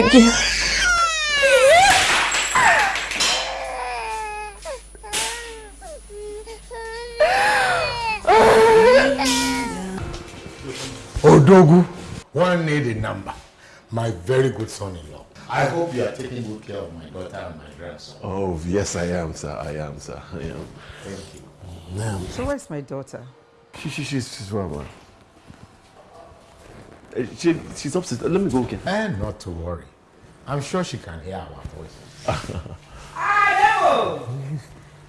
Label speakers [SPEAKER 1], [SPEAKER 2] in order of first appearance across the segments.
[SPEAKER 1] I
[SPEAKER 2] beg you.
[SPEAKER 1] Odogu, one need a number. My very good son-in-law. I hope you are taking good care of my daughter and my grandson.
[SPEAKER 3] Oh, yes, I am, sir. I am, sir. I am.
[SPEAKER 1] Thank you.
[SPEAKER 3] Ma'am.
[SPEAKER 4] So where's my daughter?
[SPEAKER 3] She, she, she's, she's well, ma'am. Uh, she, she's upstairs. Let me go get
[SPEAKER 1] her. And not to worry. I'm sure she can hear our voices.
[SPEAKER 4] Hello!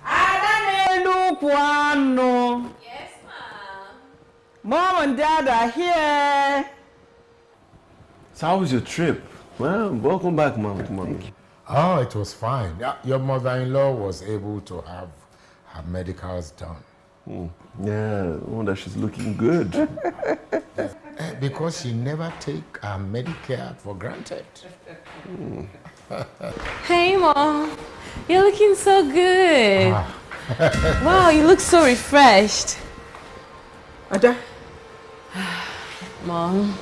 [SPEAKER 4] Adanelu
[SPEAKER 5] Yes, ma'am.
[SPEAKER 4] Mom and Dad are here.
[SPEAKER 3] So how was your trip? Well, welcome back, Mom. Come on.
[SPEAKER 1] Oh, it was fine. Your mother-in-law was able to have her medicals done.
[SPEAKER 3] Mm. Yeah, wonder she's looking good.
[SPEAKER 1] Eh, because she never take her Medicare for granted.
[SPEAKER 5] Hey, Mom. You're looking so good.
[SPEAKER 1] Ah.
[SPEAKER 5] wow, you look so refreshed.
[SPEAKER 4] Ada?
[SPEAKER 5] Mom,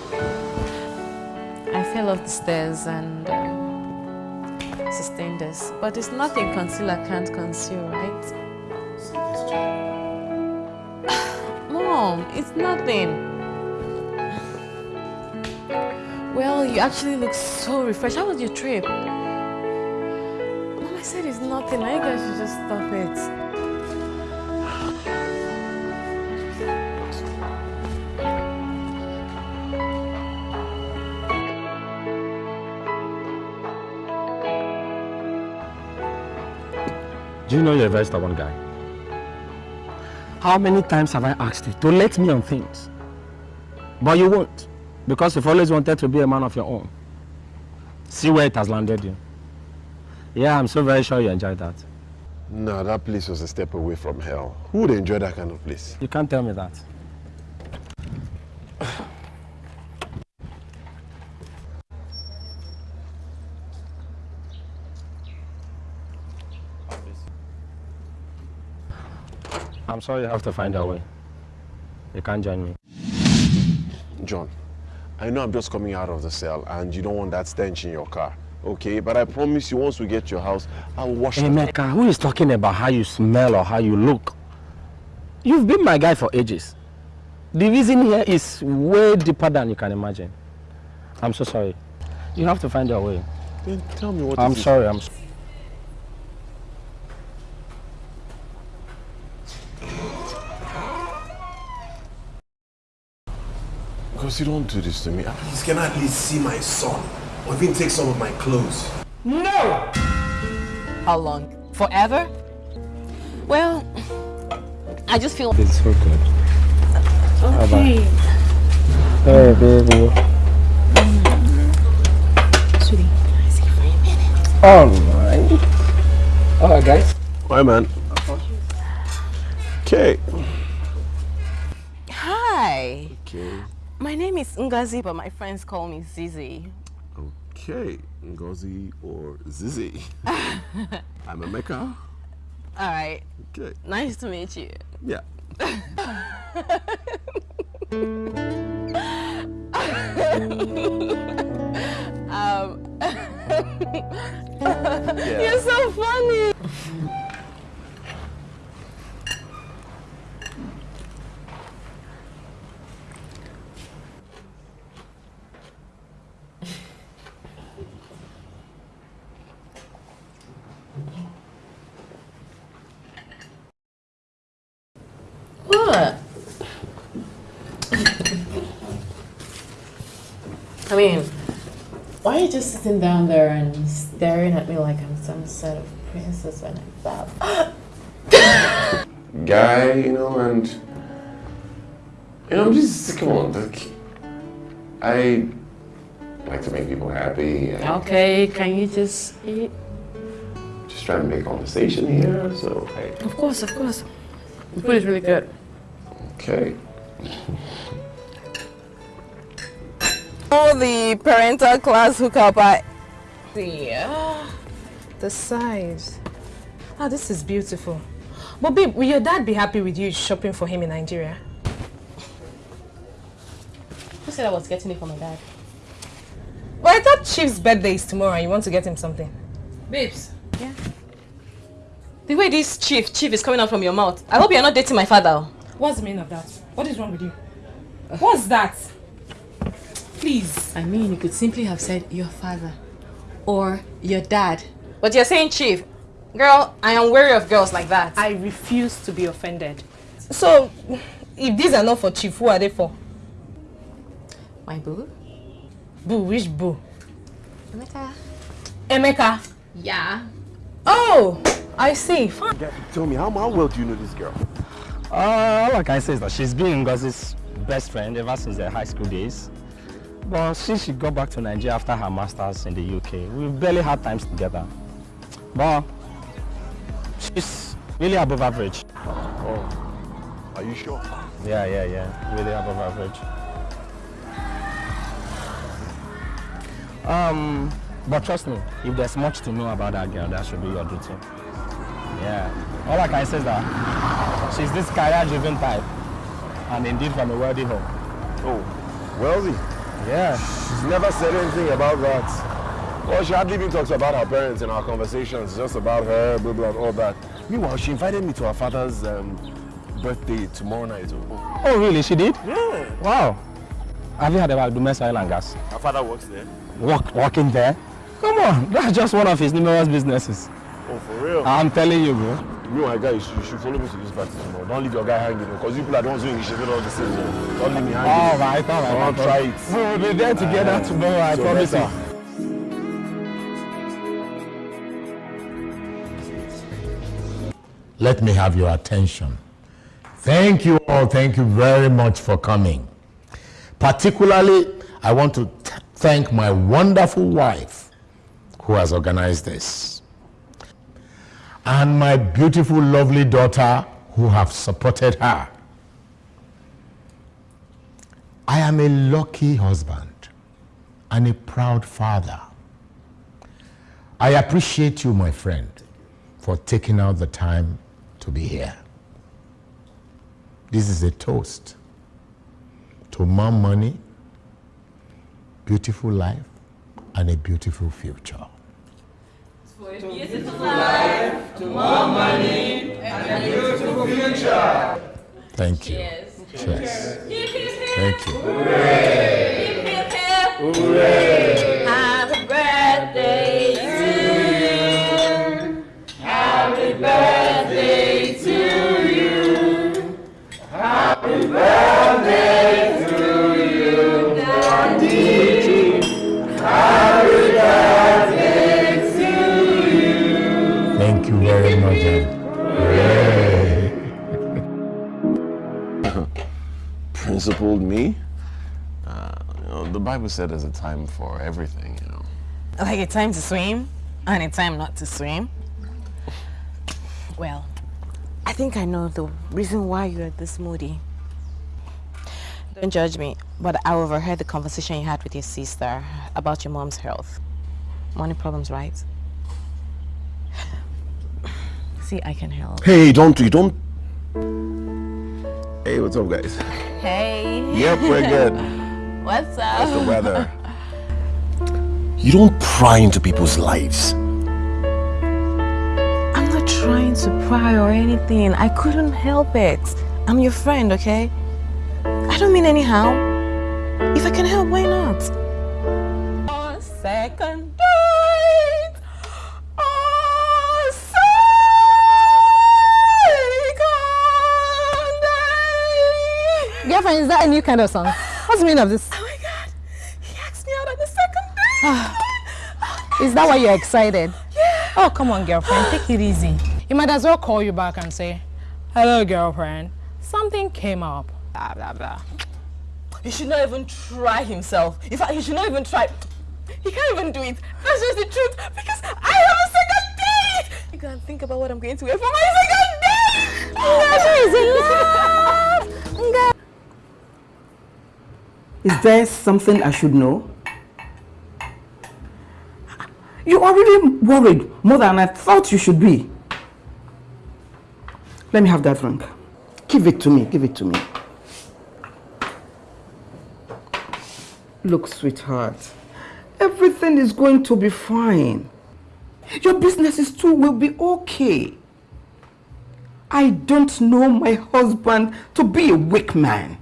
[SPEAKER 5] I fell off the stairs and um, sustained this. But it's nothing concealer can't conceal, right? Mom, it's nothing. Well, you actually look so refreshed. How was your trip? Mom, I said it's nothing. I guess you just stop it.
[SPEAKER 6] Do you know you're a very stubborn guy? How many times have I asked you to let me on things? But you won't, because you've always wanted to be a man of your own. See where it has landed you. Yeah, I'm so very sure you enjoyed that.
[SPEAKER 3] No, that place was a step away from hell. Who would enjoy that kind of place?
[SPEAKER 6] You can't tell me that. I'm sorry you have to find a way. You can't join me.
[SPEAKER 3] John, I know I'm just coming out of the cell and you don't want that stench in your car. Okay, but I promise you once we get to your house, I'll wash
[SPEAKER 6] hey,
[SPEAKER 3] it.
[SPEAKER 6] Mecca, who is talking about how you smell or how you look? You've been my guy for ages. The reason here is way deeper than you can imagine. I'm so sorry. You have to find your way.
[SPEAKER 3] Then tell me what
[SPEAKER 6] I'm sorry, I'm sorry.
[SPEAKER 3] Because you don't do this to me. Please, can I at least see my son? Or even take some of my clothes?
[SPEAKER 4] No!
[SPEAKER 5] How long? Forever? Well, I just feel...
[SPEAKER 6] It's so good.
[SPEAKER 5] Okay.
[SPEAKER 6] Hey, baby.
[SPEAKER 5] Sweetie, can I see you for a minute?
[SPEAKER 6] Oh, Alright. Alright, oh, guys.
[SPEAKER 3] Hi, man. Okay.
[SPEAKER 5] My name is Ngozi, but my friends call me Zizi.
[SPEAKER 3] Okay. Ngozi or Zizi. I'm Emeka.
[SPEAKER 5] All right.
[SPEAKER 3] Okay.
[SPEAKER 5] Nice to meet you.
[SPEAKER 3] Yeah.
[SPEAKER 5] um, You're so funny. What? I mean, why are you just sitting down there and staring at me like I'm some sort of princess when I bow?
[SPEAKER 3] Guy, you know, and you know, I'm just come on, like I like to make people happy. And
[SPEAKER 5] Okay, can you just eat?
[SPEAKER 3] Just trying to make conversation here, so hey.
[SPEAKER 5] Of course, of course. The food is really good.
[SPEAKER 3] Okay.
[SPEAKER 5] Oh, the parental class hookup. I,
[SPEAKER 2] see. Ah, the size. Ah, this is beautiful. But babe, will your dad be happy with you shopping for him in Nigeria?
[SPEAKER 5] Who said I was getting it for my dad?
[SPEAKER 2] Well, I thought Chief's birthday is tomorrow and you want to get him something.
[SPEAKER 5] Babes. Yeah. The way this chief, chief is coming out from your mouth. I hope you're not dating my father.
[SPEAKER 2] What's the meaning of that? What is wrong with you? What's that? Please.
[SPEAKER 5] I mean, you could simply have said your father or your dad. But you're saying chief. Girl, I am wary of girls like that.
[SPEAKER 2] I refuse to be offended. So, if these are not for Chief, who are they for?
[SPEAKER 5] My boo?
[SPEAKER 2] Boo, which boo?
[SPEAKER 5] Emeka.
[SPEAKER 2] Emeka?
[SPEAKER 5] Yeah.
[SPEAKER 2] Oh, I see. Fine.
[SPEAKER 3] Tell me, how, how well do you know this girl?
[SPEAKER 6] Uh, all I can say is that she's been Ngozi's best friend ever since their high school days. But since she got back to Nigeria after her master's in the UK, we've barely had times together. But she's really above average.
[SPEAKER 3] Oh, are you sure?
[SPEAKER 6] Yeah, yeah, yeah, really above average. Um, but trust me, if there's much to know about that girl, that should be your duty. Yeah. All I can say is that she's this career-driven type, and indeed from a wealthy home.
[SPEAKER 3] Oh, wealthy?
[SPEAKER 6] Yeah.
[SPEAKER 3] She's never said anything about that. Well, she hardly even talks about her parents in our conversations, just about her, blah, blah, all that. Meanwhile, she invited me to her father's um, birthday tomorrow night. Oh.
[SPEAKER 6] Really? She did?
[SPEAKER 3] Yeah.
[SPEAKER 6] Wow. Have you heard about Dumesa Oil and Gas?
[SPEAKER 3] Her father works there.
[SPEAKER 6] Work, working there? Come on, that's just one of his numerous businesses.
[SPEAKER 3] Oh, for real?
[SPEAKER 6] I'm telling you, bro.
[SPEAKER 3] You, my guy, you should, you should follow me to this party tomorrow. Don't leave your guy hanging, because you people are the ones doing it, all the same. Don't leave me hanging.
[SPEAKER 6] All right, all right.
[SPEAKER 3] Don't try it.
[SPEAKER 6] We will be there together
[SPEAKER 3] Uh,
[SPEAKER 6] tomorrow, I
[SPEAKER 3] so
[SPEAKER 6] promise you.
[SPEAKER 7] Let me have your attention. Thank you all. Thank you very much for coming. Particularly, I want to thank my wonderful wife who has organized this, and my beautiful, lovely daughter who have supported her. I am a lucky husband and a proud father. I appreciate you, my friend, for taking out the time to be here. This is a toast to more money, beautiful life, and a beautiful future. Thank you. Cheers. Thank you.
[SPEAKER 5] Happy birthday to you. Happy birthday to you. Happy birthday to you,
[SPEAKER 3] Principled me? Uh, you know, the Bible said there's a time for everything, you know.
[SPEAKER 5] Like a time to swim and a time not to swim. Well, I think I know the reason why you're this moody. Don't judge me, but I overheard the conversation you had with your sister about your mom's health. Money problems, right? See, I can help.
[SPEAKER 3] Hey, don't you don't. Hey, what's up, guys?
[SPEAKER 5] Hey.
[SPEAKER 3] Yep, we're good.
[SPEAKER 5] What's up?
[SPEAKER 3] How's the weather? You don't pry into people's lives.
[SPEAKER 5] I'm not trying to pry or anything. I couldn't help it. I'm your friend, okay? I don't mean anyhow. If I can help, why not? On second
[SPEAKER 2] that a new kind of song? What's the meaning of this?
[SPEAKER 5] Oh my god. He asked me out on the second date. Ah.
[SPEAKER 2] Is that why you're excited? Yeah. Oh, come on, girlfriend. Take it easy. He might as well call you back and say, Hello, girlfriend. Something came up. Blah, blah, blah.
[SPEAKER 5] He should not even try himself. In fact, he should not even try. He can't even do it. That's just the truth. Because I have a second date. You can't think about what I'm going to wear for my second date.
[SPEAKER 4] Is there something I should know? You are really worried more than I thought you should be. Let me have that drink. Give it to me, give it to me. Look, sweetheart, everything is going to be fine. Your businesses too will be okay. I don't know my husband to be a weak man.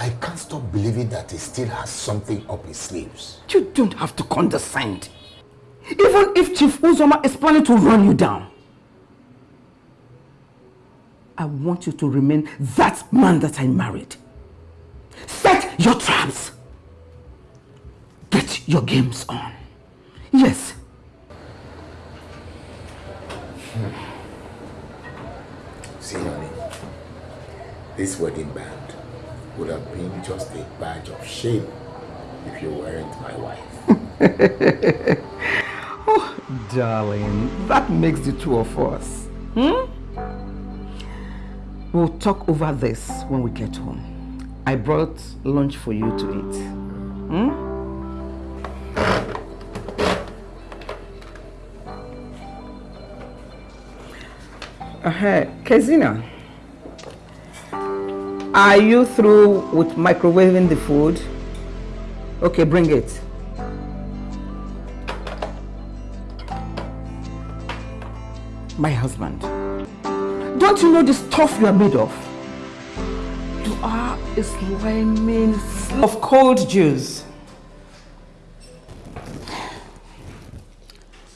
[SPEAKER 7] I can't stop believing that he still has something up his sleeves.
[SPEAKER 4] You don't have to condescend. Even if Chief Uzoma is planning to run you down. I want you to remain that man that I married. Set your traps. Get your games on. Yes.
[SPEAKER 7] See, honey, this wedding band would have been just a badge of shame if you weren't my wife.
[SPEAKER 4] oh, darling, that makes the two of us. Hmm? We'll talk over this when we get home. I brought lunch for you to eat. Hmm? Uh, Kezina, are you through with microwaving the food? Okay, bring it. My husband. Don't you know the stuff you are made of? You are a slimy of cold juice.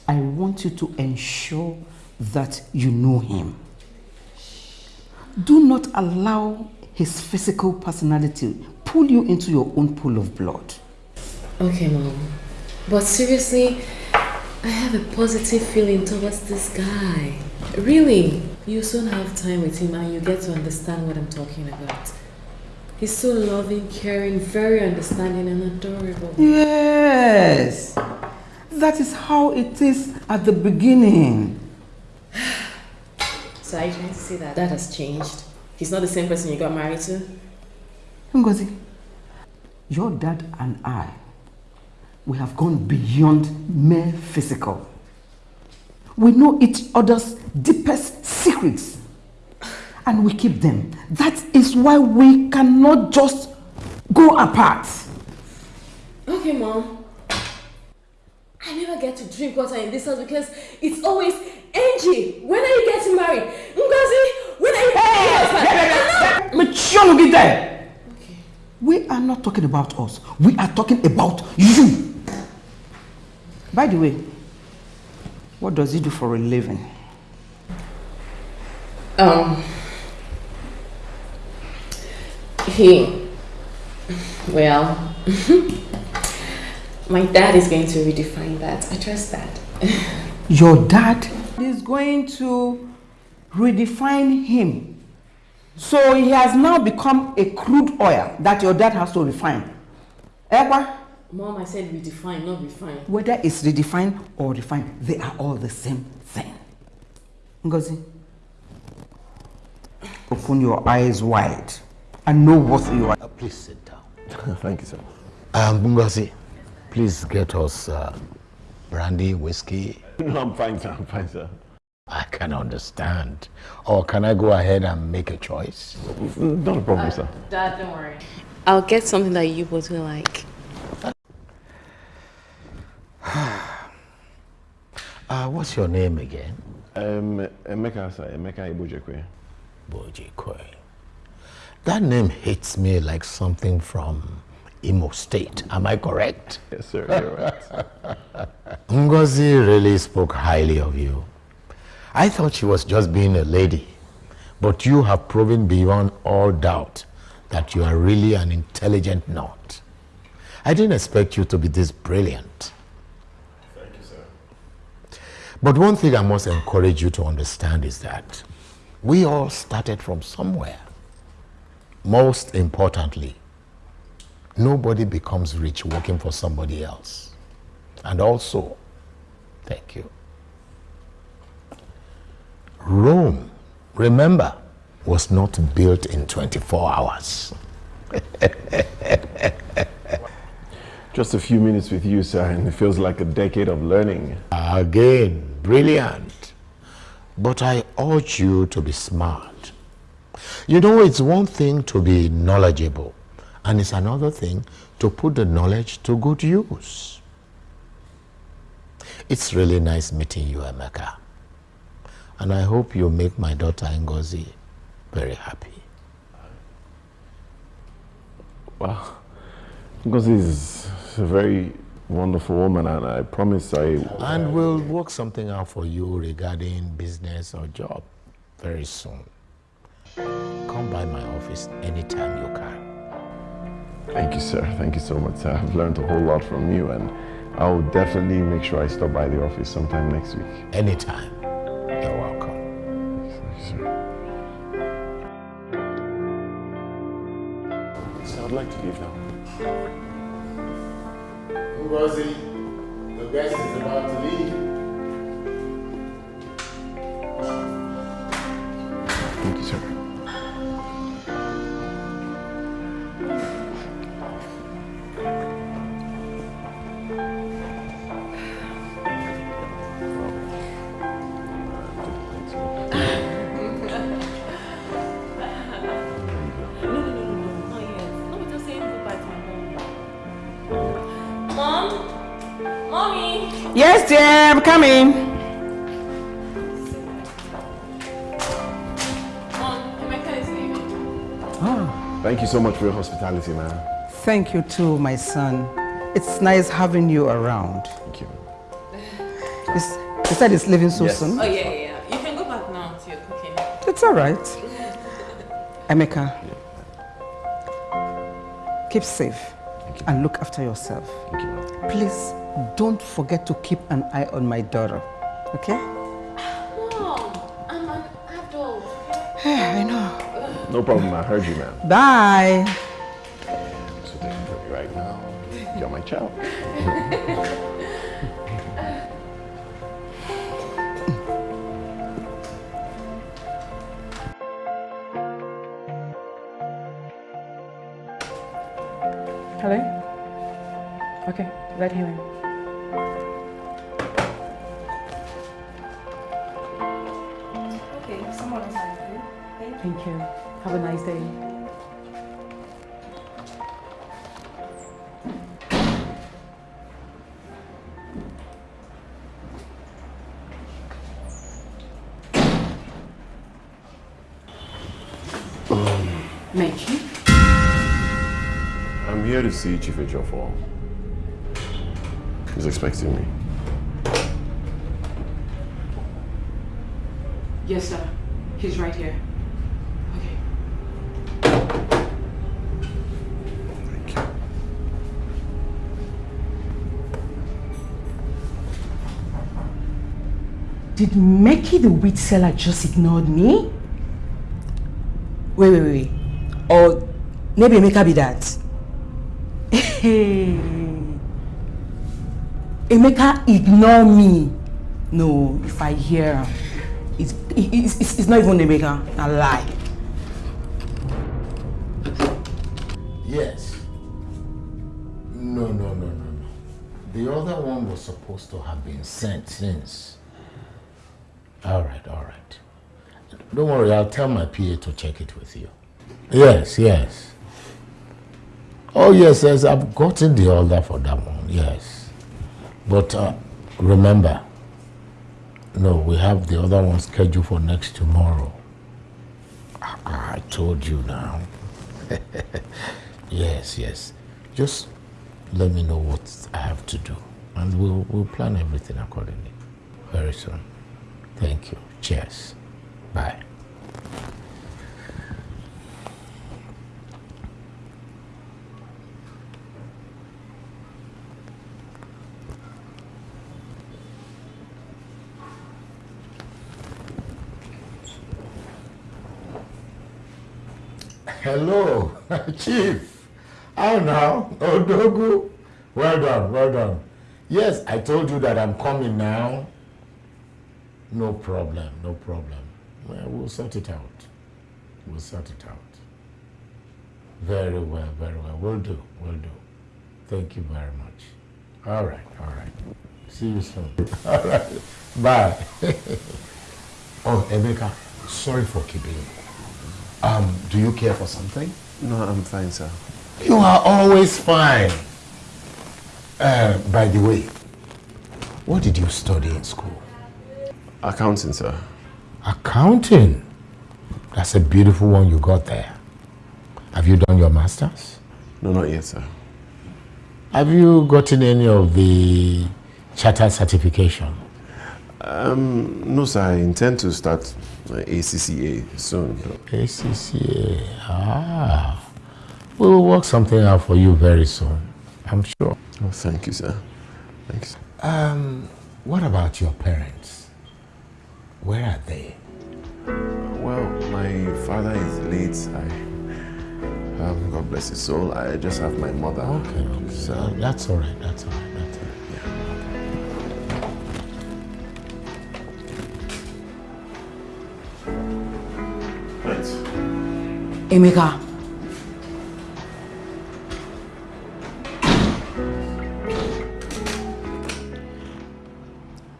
[SPEAKER 4] I want you to ensure that you know him. Do not allow his physical personality pull you into your own pool of blood.
[SPEAKER 5] Okay, Mom. But seriously, I have a positive feeling towards this guy. Really, you soon have time with him and you get to understand what I'm talking about. He's so loving, caring, very understanding and adorable.
[SPEAKER 4] Yes! That is how it is at the beginning.
[SPEAKER 5] So I to say that that has changed? He's not the same person you got married to?
[SPEAKER 4] Ngozi, your dad and I, we have gone beyond mere physical. We know each other's deepest secrets and we keep them. That is why we cannot just go apart.
[SPEAKER 5] Okay, Mom. I never get to drink water in this house because it's always Angie, when are you getting married? Ngozi, when are you
[SPEAKER 4] getting married? Mature there. Okay. We are not talking about us. We are talking about you. By the way, what does he do for a living?
[SPEAKER 5] Um, he, well, my dad is going to redefine that. I trust that.
[SPEAKER 4] Your dad is going to redefine him. So he has now become a crude oil that your dad has to refine. Ever?
[SPEAKER 5] Mom, I said redefine, not refine.
[SPEAKER 4] Whether it's redefined or refined, they are all the same thing. Ngozi, open your eyes wide and know what you are.
[SPEAKER 7] Uh, please sit down.
[SPEAKER 3] Thank you, sir.
[SPEAKER 7] Um, Ngozi, please get us uh, brandy, whiskey.
[SPEAKER 3] No, I'm fine, sir. I'm fine, sir.
[SPEAKER 7] I can understand. Or can I go ahead and make a choice?
[SPEAKER 3] Not a problem, uh, sir.
[SPEAKER 5] Dad, don't worry. I'll get something that you both will like.
[SPEAKER 7] uh, what's your name again?
[SPEAKER 3] Um, Emeka, sir. Emeka Ibojekwe.
[SPEAKER 7] Bojekwe. That name hits me like something from Imo State. Am I correct?
[SPEAKER 3] Yes, sir. You're right.
[SPEAKER 7] Ngozi really spoke highly of you. I thought she was just being a lady, but you have proven beyond all doubt that you are really an intelligent knot. I didn't expect you to be this brilliant.
[SPEAKER 3] Thank you, sir.
[SPEAKER 7] But one thing I must encourage you to understand is that we all started from somewhere. Most importantly, nobody becomes rich working for somebody else. And also, thank you. Rome, remember, was not built in 24 hours.
[SPEAKER 3] Just a few minutes with you, sir, and it feels like a decade of learning.
[SPEAKER 7] Again, brilliant. But I urge you to be smart. You know, it's one thing to be knowledgeable, and it's another thing to put the knowledge to good use. It's really nice meeting you, Emeka. And I hope you make my daughter Ngozi very happy.
[SPEAKER 3] Wow. Ngozi is a very wonderful woman, and I promise I.
[SPEAKER 7] And we'll work something out for you regarding business or job very soon. Come by my office anytime you can.
[SPEAKER 3] Thank you, sir. Thank you so much, sir. I've learned a whole lot from you, and I'll definitely make sure I stop by the office sometime next week.
[SPEAKER 7] Anytime. You're welcome.
[SPEAKER 3] So I'd like to leave now.
[SPEAKER 7] Ngozi, the guest is about to leave.
[SPEAKER 3] Thank you, sir.
[SPEAKER 4] Yes, dear, I'm coming.
[SPEAKER 8] Mom, Emeka is leaving.
[SPEAKER 3] Thank you so much for your hospitality, man.
[SPEAKER 4] Thank you too, my son. It's nice having you around.
[SPEAKER 3] Thank you.
[SPEAKER 4] It's, you said it's leaving so
[SPEAKER 3] Yes.
[SPEAKER 4] soon?
[SPEAKER 8] Oh, yeah, yeah, yeah. You can go back now to your cooking.
[SPEAKER 4] It's all right. Emeka, keep safe and look after yourself.
[SPEAKER 3] Thank you, man.
[SPEAKER 4] Please don't forget to keep an eye on my daughter, okay?
[SPEAKER 8] Mom, I'm an adult.
[SPEAKER 4] I know.
[SPEAKER 3] No problem, I heard you, man.
[SPEAKER 4] Bye.
[SPEAKER 3] So taking from you right now. You're my child.
[SPEAKER 9] Hello? Okay, let him in. Have a nice day. Meki?
[SPEAKER 3] I'm here to see Chief Ejiofor. He's expecting me.
[SPEAKER 9] Yes, sir. He's right here.
[SPEAKER 4] Did Meki the wheat seller just ignored me? Wait, wait, wait. Or maybe Emeka be that. Hey. Emeka ignore me. No, if I hear it's, it's, it's, it's not even Emeka, a lie.
[SPEAKER 7] Yes. No, no, no, no, no. The other one was supposed to have been sent since. All right, all right. Don't worry, I'll tell my PA to check it with you. Yes, yes. Oh, yes, yes, I've gotten the order for that one, yes. But uh, remember, no, we have the other one scheduled for next tomorrow. I, I told you now. Yes, yes. Just let me know what I have to do, and we'll we'll plan everything accordingly. Very soon. Thank you. Cheers. Bye. Hello, Chief. How now? Odogu. Well done, well done. Yes, I told you that I'm coming now. No problem, no problem. Well, we'll sort it out. We'll sort it out. Very well, very well. We'll do, we'll do. Thank you very much. All right, all right. See you soon. All right. Bye. oh, Emeka, sorry for keeping you. Um, do you care for something?
[SPEAKER 3] No, I'm fine, sir.
[SPEAKER 7] You are always fine. Uh, by the way, what did you study in school?
[SPEAKER 3] Accounting, sir.
[SPEAKER 7] Accounting? That's a beautiful one you got there. Have you done your master's?
[SPEAKER 3] No, not yet, sir.
[SPEAKER 7] Have you gotten any of the chartered certification?
[SPEAKER 3] Um, no, sir. I intend to start ACCA soon.
[SPEAKER 7] ACCA, ah. We will work something out for you very soon, I'm sure.
[SPEAKER 3] Oh, thank you, sir. Thanks.
[SPEAKER 7] Um, what about your parents? Where are they?
[SPEAKER 3] Well, my father is late. I, um, God bless his soul. I just have my mother.
[SPEAKER 7] Okay, okay. So that's all right. That's all right. That's all
[SPEAKER 3] right. Yeah. Right.
[SPEAKER 4] Emeka.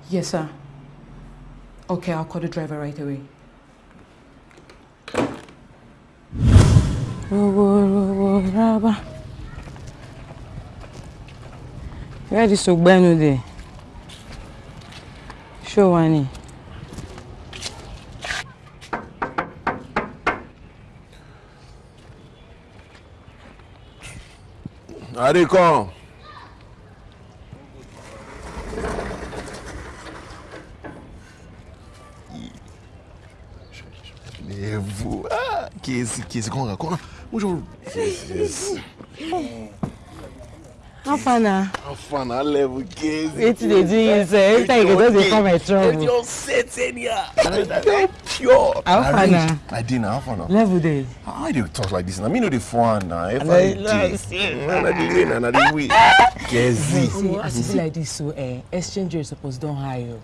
[SPEAKER 4] Yes, sir. Okay, I'll call the driver right away.
[SPEAKER 10] Where is Ogbenu there? Show one.
[SPEAKER 3] Adekon. Lève-vous. Qu'on raconte Bonjour. Yes, yes.
[SPEAKER 10] How far now?
[SPEAKER 3] How far now? Level
[SPEAKER 10] Wetin dey do you sir? Every time you go just dey come my trouble.
[SPEAKER 3] It's your setting here. That's pure.
[SPEAKER 10] How far now?
[SPEAKER 3] I did now. How far now?
[SPEAKER 10] Level dey.
[SPEAKER 3] How do you talk like this? I mean, no the fun now. If
[SPEAKER 10] I
[SPEAKER 3] did.
[SPEAKER 10] see.
[SPEAKER 3] Na the way, na na the. Kezi.
[SPEAKER 10] See, as e be like this so eh, exchange rate suppose don high o.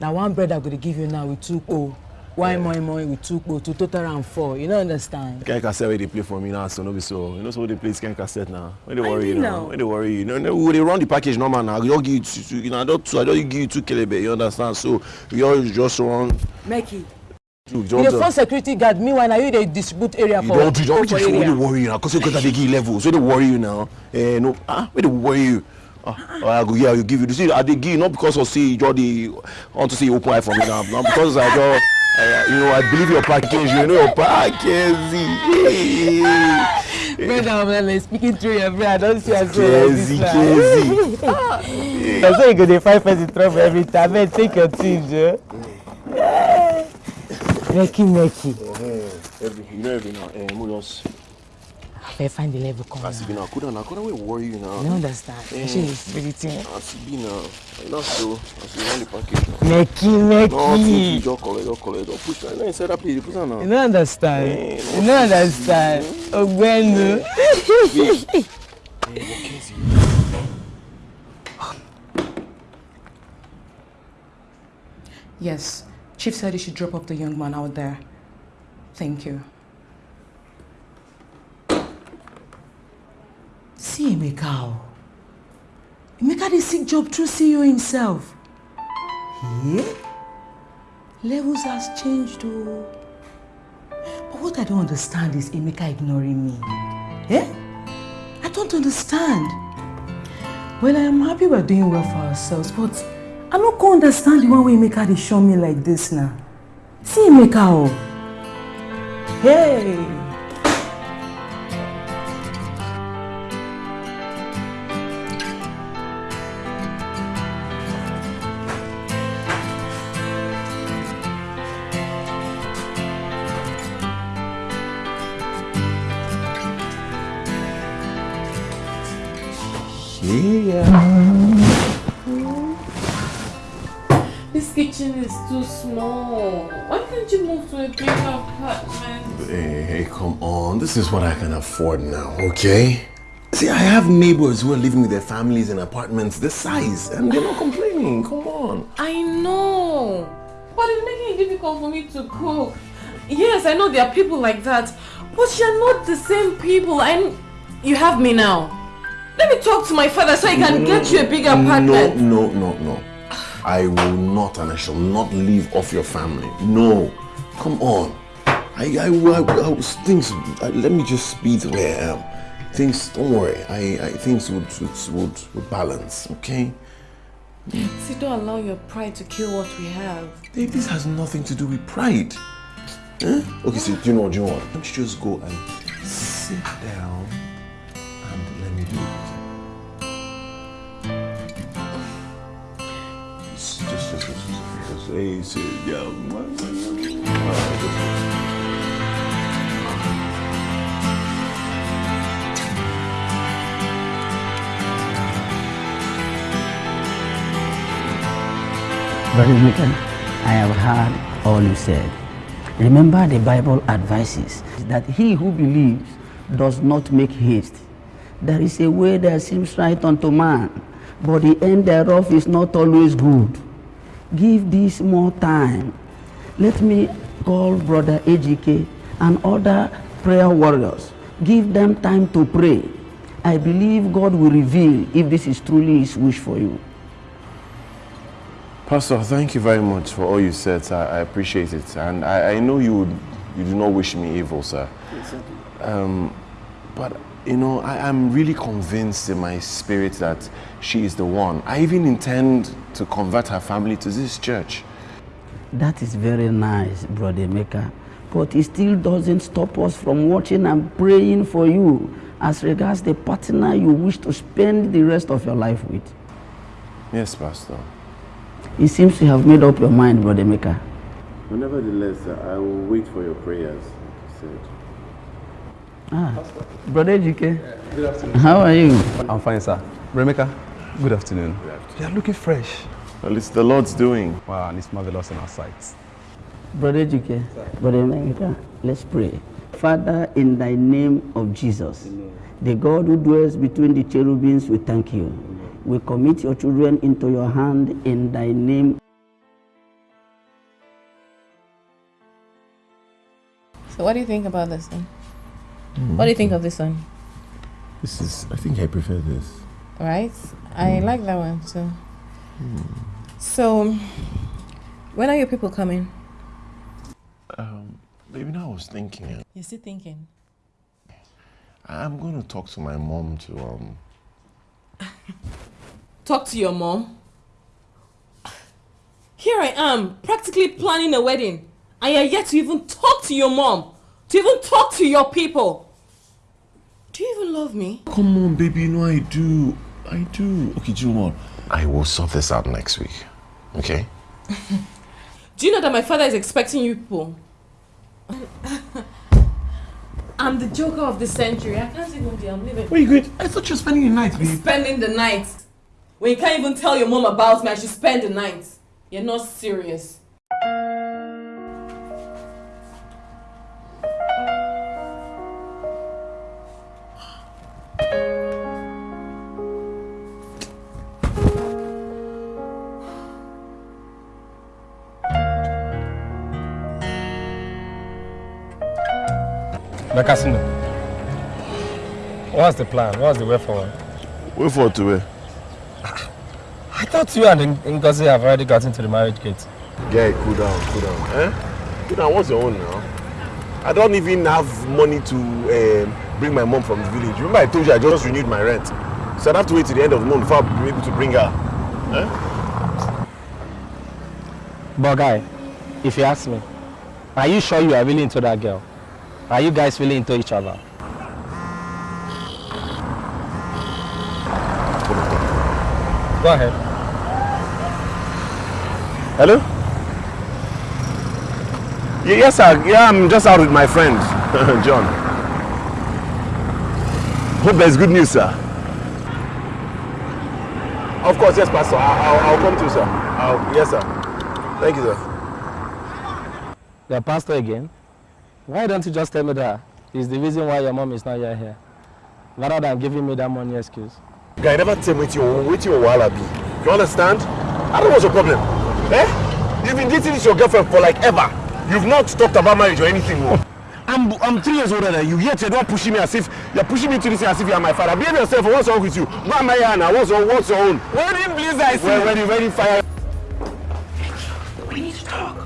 [SPEAKER 10] Na one bread I go dey give you now with two o. One moi moi with two to total am four. You no understand?
[SPEAKER 3] Ken cassette wey dey play for me now, so no be so. You know so they play Ken cassette now. When they
[SPEAKER 10] I
[SPEAKER 3] worry you
[SPEAKER 10] know
[SPEAKER 3] now.
[SPEAKER 10] now.
[SPEAKER 3] When they worry you. No, no, we dey run the package normal now. I just give you two, two, you know, I just two, I just give you two kelebe. You understand? So we all just run.
[SPEAKER 10] Make it.
[SPEAKER 3] two,
[SPEAKER 10] You dey phone security guard meanwhile na you dey distribute area
[SPEAKER 3] you
[SPEAKER 10] for
[SPEAKER 3] don't do, don't
[SPEAKER 10] for area.
[SPEAKER 3] they worry you now. Cause you got dey give you level. So they worry you now. Eh, no. Ah, where they worry you. Ah, I go yeah, you give you. You see, I dey give you not because of say you just dey want to you open eye for me now. Now because I just. Uh, you know, I believe your package. You know your package.
[SPEAKER 10] Brother, I'm like speaking through your brain. I don't see as well this
[SPEAKER 3] Kezi.
[SPEAKER 10] That's why you go dey find person trouble every time. Man, take your things, Joe. Meki, meki.
[SPEAKER 3] Every, you know every now. Eh, mo just.
[SPEAKER 10] I find the level come
[SPEAKER 3] As be now, coulda now, coulda we worry you now.
[SPEAKER 10] I don't understand.
[SPEAKER 3] Eh.
[SPEAKER 10] She is really thing.
[SPEAKER 3] As be now, you so. As you run the package now.
[SPEAKER 10] Meki,
[SPEAKER 3] No, think you
[SPEAKER 10] meki.
[SPEAKER 3] just collect, just collect, just push. Now inside that place, you put am now.
[SPEAKER 10] You don't understand.
[SPEAKER 3] Eh,
[SPEAKER 10] You don't understand. Ogbenu.
[SPEAKER 4] Yes, Chief said he should drop off the young man out there. Thank you. Emeka. o. Emeka dey seek job through CEO himself. Yeah? Levels has changed o. But what I don't understand is Emeka ignoring me. Eh? I don't understand. Well, I am happy we're doing well for ourselves, but I no go understand the one wey Emeka dey show me like this now. See Emeka o. Hey!
[SPEAKER 8] This is
[SPEAKER 3] what I can afford now, okay? See, I have neighbors who are living with their families in apartments this size, and they're not complaining. Come on.
[SPEAKER 8] I know, but it's making it difficult for me to cook. Yes, I know there are people like that, but you're not the same people. And you have me now. Let me talk to my father so I can mm, get you a bigger apartment.
[SPEAKER 3] No, no, no, no. I will not and I shall not leave off your family. No. Come on. I, I, I, I things, I, let me just be the way I am. Things, don't worry. I, I things would, would, would, would balance, okay?
[SPEAKER 8] See, don't allow your pride to kill what we have.
[SPEAKER 3] This has nothing to do with pride. Huh? Okay, so do you know what, do you know what? Why don't you just go and sit down and let me do it. Just, just, just, just, just say, say, yeah.
[SPEAKER 11] Brother Michael, I have heard all you said. Remember the Bible advises that he who believes does not make haste. There is a way that seems right unto man, but the end thereof is not always good. Give this more time. Let me call Brother Ejike and other prayer warriors. Give them time to pray. I believe God will reveal if this is truly his wish for you.
[SPEAKER 3] Pastor, thank you very much for all you said, sir. I appreciate it. And I, I know you, would, you do not wish me evil, sir. Yes, Um, but, you know, I, I'm really convinced in my spirit that she is the one. I even intend to convert her family to this church.
[SPEAKER 11] That is very nice, Brother Emeka. But it still doesn't stop us from watching and praying for you as regards the partner you wish to spend the rest of your life with.
[SPEAKER 3] Yes, Pastor.
[SPEAKER 11] It seems you have made up your mind, Brother Emeka.
[SPEAKER 3] But nevertheless, I will wait for your prayers, like you said.
[SPEAKER 11] Ah, Brother Ejike,
[SPEAKER 12] Good afternoon.
[SPEAKER 11] how are you?
[SPEAKER 12] I'm fine, sir. Brother Emeka, good afternoon. You are looking fresh.
[SPEAKER 3] Well, it's the Lord's doing.
[SPEAKER 12] Wow, and it's marvelous in our sight.
[SPEAKER 11] Brother Ejike, Brother Emeka, let's pray. Father, in thy name of Jesus, the God who dwells between the cherubims, we thank you. We commit your children into your hand in thy name.
[SPEAKER 8] So what do you think about this one?
[SPEAKER 3] Mm.
[SPEAKER 8] What do you think of this one?
[SPEAKER 3] This is, I think I prefer this.
[SPEAKER 8] Right? I like that one too. So, when are your people coming?
[SPEAKER 3] Um, baby, now I was thinking,
[SPEAKER 8] You're still thinking.
[SPEAKER 3] I'm going to talk to my mom to, um,
[SPEAKER 8] Talk to your mom. Here I am, practically planning a wedding, and you're yet to even talk to your mom, to even talk to your people. Do you even love me?
[SPEAKER 3] Come on, baby, you know I do. I do. Okay, do you know what? I will sort this out next week. Okay?
[SPEAKER 8] Do you know that my father is expecting you people? I'm the joker of the century. I can't even be. I'm leaving.
[SPEAKER 3] Wait, good. I thought you were spending the night, babe.
[SPEAKER 8] Spending the night. When you can't even tell your mom about me, I should spend the night. You're not serious.
[SPEAKER 6] Bekasino, what's the plan? What's the way forward?
[SPEAKER 3] Way forward to where?
[SPEAKER 6] I thought you and Ngozi have already got into the marriage gate.
[SPEAKER 3] Guy, cool down, cool down. Eh? Cool down, what's your own now? I don't even have money to um, bring my mom from the village. Remember I told you I just renewed my rent. So I'd have to wait till the end of the month before I'll be able to bring her. Eh?
[SPEAKER 6] But guy, if you ask me, are you sure you are really into that girl? Are you guys really into each other? Go ahead.
[SPEAKER 3] Hello? Yes, sir. Yeah, I'm just out with my friend, John. Hope there's good news, sir. Of course, yes, Pastor. I'll, I'll, I'll come to you, sir. I'll, yes, sir. Thank you, sir.
[SPEAKER 6] The pastor again? Why don't you just tell me that is the reason why your mom is not yet here? Rather than giving me that money excuse.
[SPEAKER 3] Guy, never tell me what your, what your wahala be. You understand? I don't know what's your problem. Eh? You've been dating this your girlfriend for like ever. You've not talked about marriage or anything. oh. I'm, I'm three years older than you. Yet you're not pushing me as if you're pushing me to this as if you're my father. Behave yourself. What's wrong with you? Go and marry Anna. What's, wrong, what's your own?
[SPEAKER 4] Wedding please I see.
[SPEAKER 3] Well, ready, ready, fire.
[SPEAKER 11] We need to talk.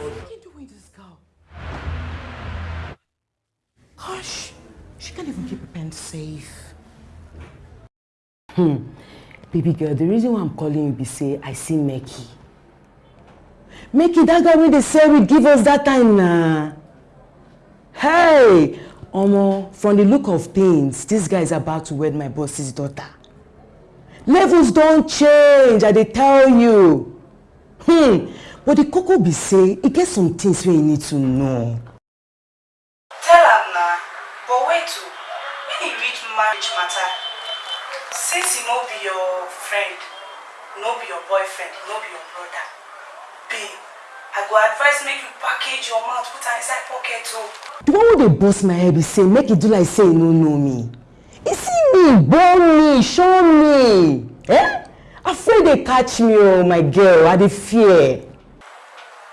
[SPEAKER 13] What are you doing this girl? Hush. She can't even keep her pen safe.
[SPEAKER 4] Hmm. Baby girl, the reason why I'm calling you be say I see Meki. Meki, that guy wey dey say will give us that time na. Hey! Omo, from the look of things, this guy is about to wed my boss's daughter. Levels don change, I dey tell you. Hmm. But the koko be say, e get some things wey you need to know.
[SPEAKER 14] Tell am na, but wait o, when e reach marriage matter, since e no be your friend, no be your boyfriend, no be your brother, babe, I go advise make you package your mouth put am inside pocket o.
[SPEAKER 4] The one wey dey burst my head be say make e do like say e no know me. E see me, born me, show me. Eh? Afraid dey catch me oh my girl, I dey fear.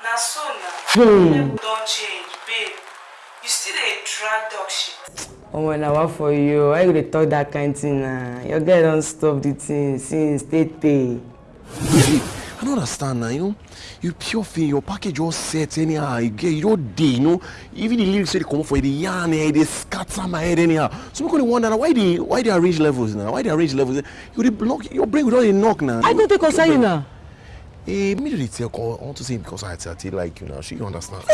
[SPEAKER 14] Na so na,
[SPEAKER 4] Hmm.
[SPEAKER 14] don change, babe. You still dey drag dog shit.
[SPEAKER 4] Omo na what for you? Why you dey talk that kind thing na? Your girl don stop the thing since tey.
[SPEAKER 3] I don't understand now, you know. You pure thing, your package all set anyhow. You get you don't day, you know. Even the lyrics say they come for the yarn here, they scatter my head anyhow. So I'm gonna wonder now, why they why they arrange levels now? Why they arrange levels? You dey block your brain without a knock now.
[SPEAKER 4] I go take concern you now.
[SPEAKER 3] Eh, me dey tell I want to say because I tell like you now. She you understand.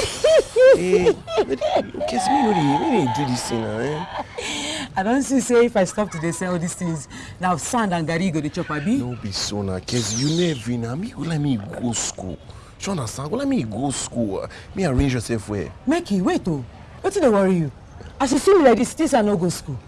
[SPEAKER 3] eh, okay, me me dey do this thing now. Eh?
[SPEAKER 4] I don see say if I stop to dey sell all these things, na sand and garri you go dey chop abi?
[SPEAKER 3] No be so now, cause you never now. Me go let me go school. You understand? Go let me go school. Me arrange yourself where.
[SPEAKER 4] Make wait o, wetin dey worry you? As you see me like this, this I no go school.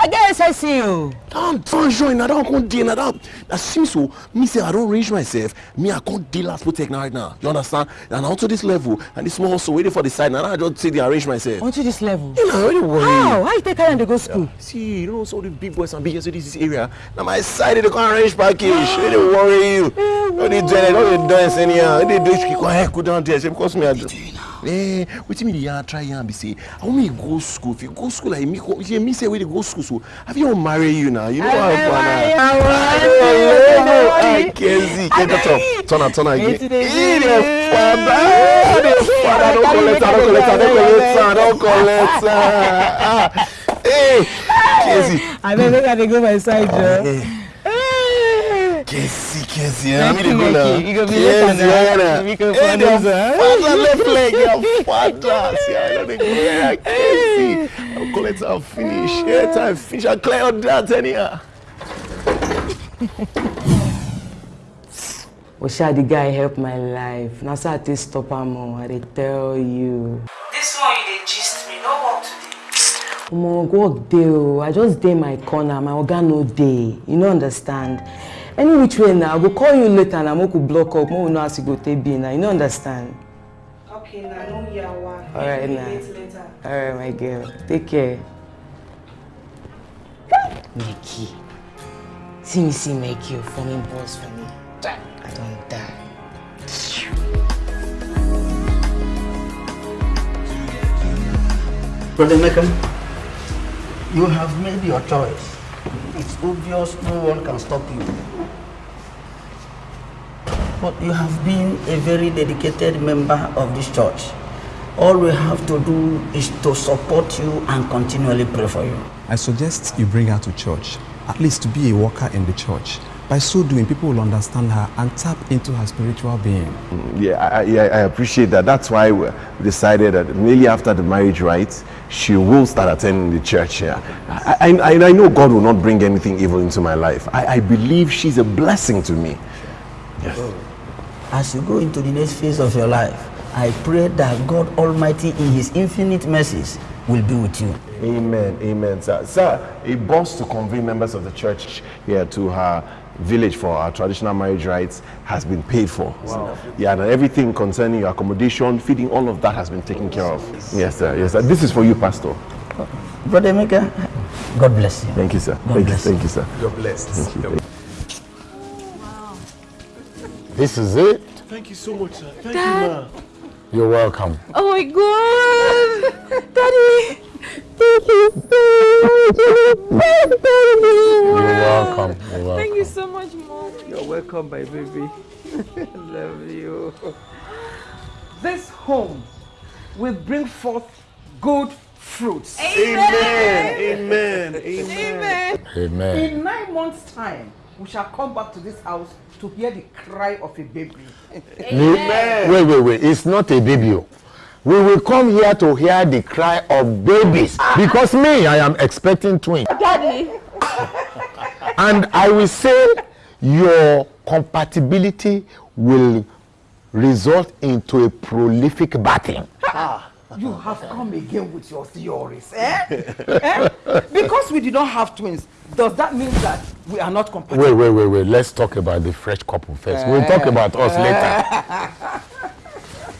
[SPEAKER 4] I get SSC o.
[SPEAKER 3] Don't don't join. I don't come dey. I don't. That seems so. Me say I don't arrange myself. Me I can't deal last protect right now. You understand? And onto this level and this small also waiting for the side. Now I just say they arrange myself.
[SPEAKER 4] Unto this level?
[SPEAKER 3] You know, don't worry.
[SPEAKER 4] How? How you take carry am dey go school?
[SPEAKER 3] See, you know, so the big boys and big girls in this area. Now my side they can't arrange package. They don't worry you. Don't they do it? Don't they dance anyhow? They do it. Go ahead, go down there. Because me I do. Eh, wetin me dey yarn try yarn be say I want me go school. If you go school like me, you me say we dey go school so I fit wan marry you now. You know how fun. Ah, Kenzie, get that up. Turn am, turn am again. Eh, dey father, dey father, don collect am, don collect am, don collect am, don collect am. Ah, eh, Kenzie.
[SPEAKER 4] Abeg make I dey go my side
[SPEAKER 3] Ah,
[SPEAKER 4] joor.
[SPEAKER 3] eh. Kenzie, Kenzie, eh, me dey go
[SPEAKER 4] Lucky,
[SPEAKER 3] now.
[SPEAKER 4] lucky. You go be later
[SPEAKER 3] Kenzie,
[SPEAKER 4] now.
[SPEAKER 3] eh, na.
[SPEAKER 4] We go
[SPEAKER 3] Eh,
[SPEAKER 4] for
[SPEAKER 3] dey
[SPEAKER 4] this, eh?
[SPEAKER 3] father left leg, your father. See, I don dey go there, Kenzie. I'll collect am finish. Yeah, time finish. I clear all that anyhow.
[SPEAKER 4] Osha the guy help my life. Na so I take stop am o, I dey tell you.
[SPEAKER 14] This one you dey gist me, no work today.
[SPEAKER 4] Omo work dey o, I just dey my corner, my oga no dey. You no understand? Any which way na, I go call you later na make we block up, make we know as e go take be na. You no understand?
[SPEAKER 14] Okay, na no yawa.
[SPEAKER 4] Alright
[SPEAKER 14] Make we
[SPEAKER 4] na.
[SPEAKER 14] meet later.
[SPEAKER 4] Alright my girl, take care. Meki. See me see Meki o, forming boss for me. I don die.
[SPEAKER 11] Brother Mecca, you have made your choice. It's obvious no one can stop you. But you have been a very dedicated member of this church. All we have to do is to support you and continually pray for you.
[SPEAKER 12] I suggest you bring her to church, at least to be a worker in the church. By so doing, people will understand her and tap into her spiritual being.
[SPEAKER 3] Mm, yeah, I, I, yeah, I appreciate that. That's why we decided that immediately after the marriage rites, she will start attending the church here. I, I, I know God will not bring anything evil into my life. I, I believe she's a blessing to me. Yes.
[SPEAKER 11] As you go into the next phase of your life, I pray that God Almighty, in His infinite mercies, will be with you.
[SPEAKER 3] Amen, amen, sir. Sir, a bus to convene members of the church here to her village for our traditional marriage rites has been paid for.
[SPEAKER 11] Wow.
[SPEAKER 3] Yeah, and everything concerning your accommodation, feeding, all of that has been taken care of. Yes, sir. Yes, sir. This is for you, Pastor.
[SPEAKER 11] Brother Emeka, God bless you.
[SPEAKER 3] Thank you, sir.
[SPEAKER 11] God
[SPEAKER 3] Thank
[SPEAKER 11] bless
[SPEAKER 3] you. Thank you, sir.
[SPEAKER 12] You're blessed.
[SPEAKER 3] Thank you.
[SPEAKER 7] This is it.
[SPEAKER 3] Thank you so much, sir. Thank
[SPEAKER 15] Dad.
[SPEAKER 3] you, ma.
[SPEAKER 7] You're welcome.
[SPEAKER 15] Oh my god! Daddy! Thank you
[SPEAKER 7] You're welcome. You're welcome.
[SPEAKER 15] Thank you so much, Mom.
[SPEAKER 16] You're welcome, my baby. Love you. This home will bring forth good fruits.
[SPEAKER 3] Amen. Amen. Amen.
[SPEAKER 7] Amen.
[SPEAKER 16] In nine months' time, we shall come back to this house to hear the cry of a baby.
[SPEAKER 7] Wait, wait, wait. It's not a baby. oh. We will come here to hear the cry of babies. Because me, I am expecting twins.
[SPEAKER 15] Daddy!
[SPEAKER 7] And I will say your compatibility will result into a prolific batting.
[SPEAKER 16] Ah, you have come again with your theories, eh? eh? Because we did not have twins, does that mean that we are not compatible?
[SPEAKER 7] Wait, wait, wait, wait. Let's talk about the fresh couple first. We'll talk about us later.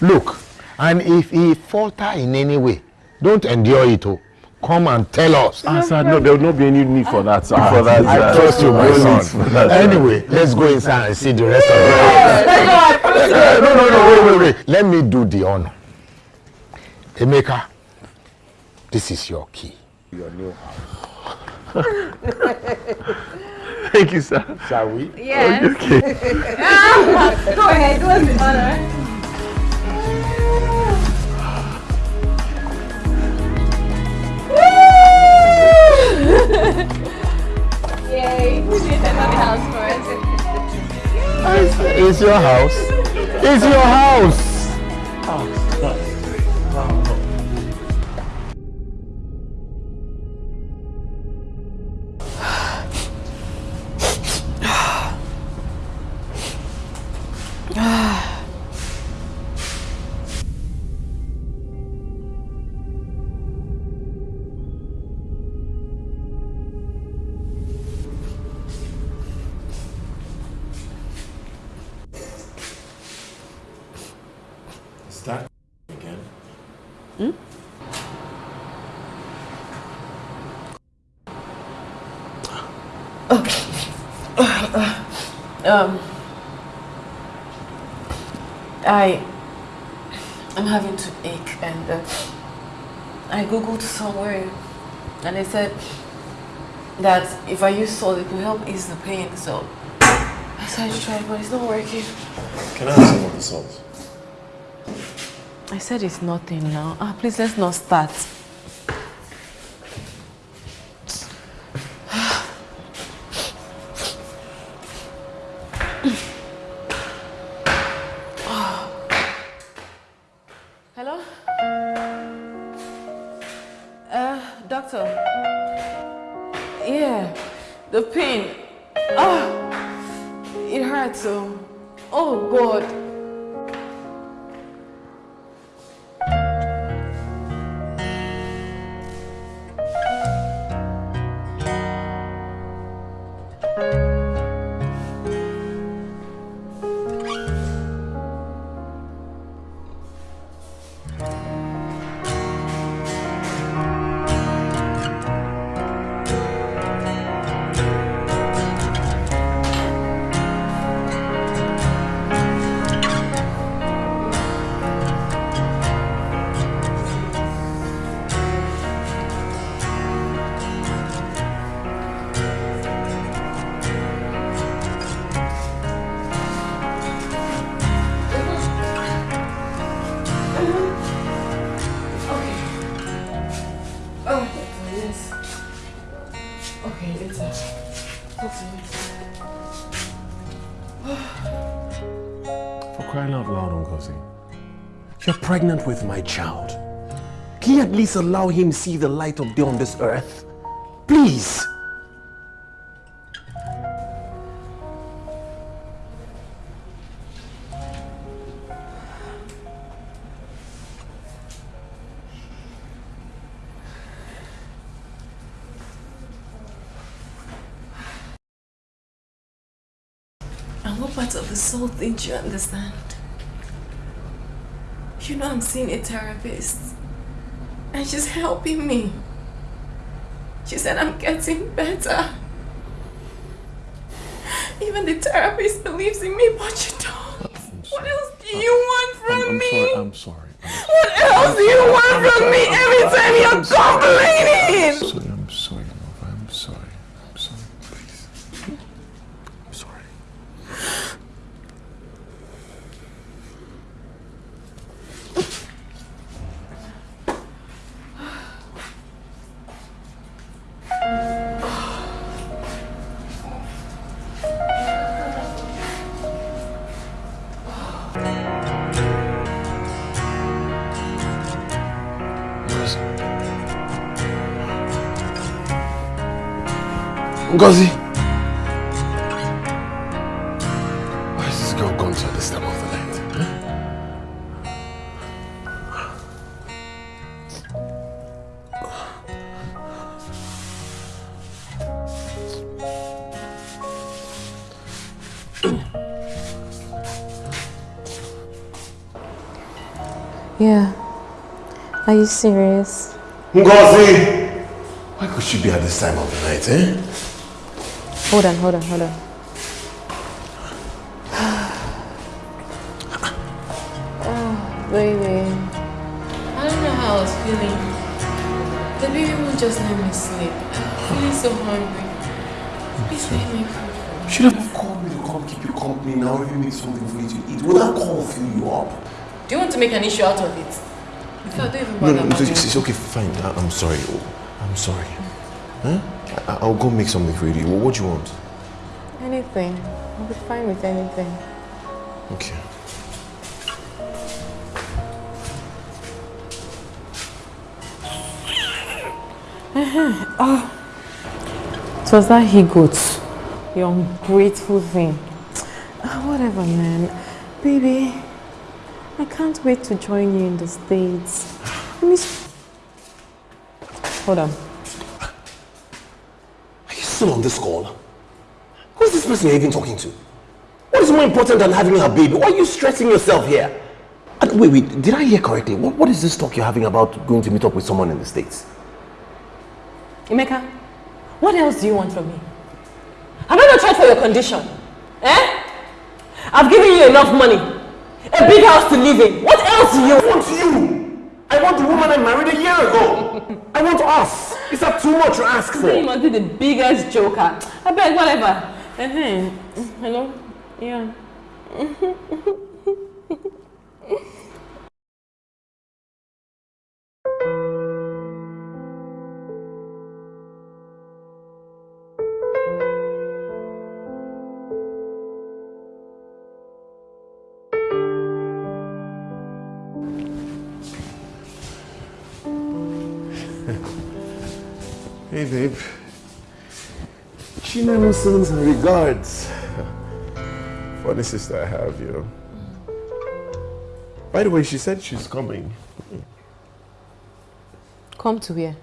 [SPEAKER 7] Look, and if he falter in any way, don't endure it. Oh. Come and tell us.
[SPEAKER 3] Ah, sir, no, there will not be any need for that, sir.
[SPEAKER 7] Ah,
[SPEAKER 3] for that,
[SPEAKER 7] I
[SPEAKER 3] uh,
[SPEAKER 7] trust you, my son. Anyway, let's go inside and see the rest of it. no, no, no, wait, wait, wait. Let me do the honor. Emeka, this is your key. Your new house.
[SPEAKER 3] Thank you, sir.
[SPEAKER 7] Shall we?
[SPEAKER 15] Yes.
[SPEAKER 3] Oh, okay.
[SPEAKER 15] Go ahead, go ahead. Yay! Who did another house for us?
[SPEAKER 7] It's your house. It's your house.
[SPEAKER 3] Is
[SPEAKER 5] Ah. Googled somewhere and they said that if I use salt it will help ease the pain so I decided to try it but it's not working.
[SPEAKER 3] Can I have some of the salt?
[SPEAKER 5] I said it's nothing now. Ah, please let's not start.
[SPEAKER 3] Pregnant with my child. Can you at least allow him see the light of day on this earth? Please.
[SPEAKER 5] And what part of the soul didn't you understand? You know I'm seeing a therapist. And she's helping me. She said I'm getting better. Even the therapist believes in me, but you don't.
[SPEAKER 17] What else do you want from
[SPEAKER 3] I'm, I'm
[SPEAKER 17] me?
[SPEAKER 3] sorry. I'm sorry.
[SPEAKER 17] What else do you want from me every time you're complaining?
[SPEAKER 3] Ngozi! Why is this girl gone to this time of the night?
[SPEAKER 5] Yeah. Are you serious?
[SPEAKER 3] Ngozi! Why could she be at this time of the night, eh?
[SPEAKER 5] Hold on, hold on, hold on. oh, baby. I don't know how I was feeling. The baby won't just let me sleep. I'm feeling so hungry. Please let me food.
[SPEAKER 3] Should have called me to come keep you company now if you make something for you to eat. Will that call fill you up?
[SPEAKER 5] Do you want to make an issue out of it? In fact, don't even
[SPEAKER 3] No,
[SPEAKER 5] bother
[SPEAKER 3] no,
[SPEAKER 5] about
[SPEAKER 3] it's, it's okay, fine. I, I'm sorry. Oh, I'm sorry. Huh? I'll go make something for you. What, do you want?
[SPEAKER 5] Anything. I'll be fine with anything.
[SPEAKER 3] Okay.
[SPEAKER 5] oh. So was that he got You ungrateful thing. Ah, whatever, man. Baby, I can't wait to join you in the States. Let me... Hold on.
[SPEAKER 3] Still on this call? Who's this person you're even talking to? What is more important than having a baby? Why are you stressing yourself here? And wait, wait, did I hear correctly? What, what is this talk you're having about going to meet up with someone in the States?
[SPEAKER 5] Emeka, what else do you want from me? Have I not tried for your condition? Eh? I've given you enough money. A big house to live in. What else do you
[SPEAKER 3] want you! I want the woman I married a year ago! I want us! Is that too much to ask for?
[SPEAKER 5] You must be the biggest joker. I beg, whatever. Uh-huh. Hello? Yeah.
[SPEAKER 3] Her regards. Funny sister I have, you know. By the way, she said she's coming.
[SPEAKER 5] Come to where?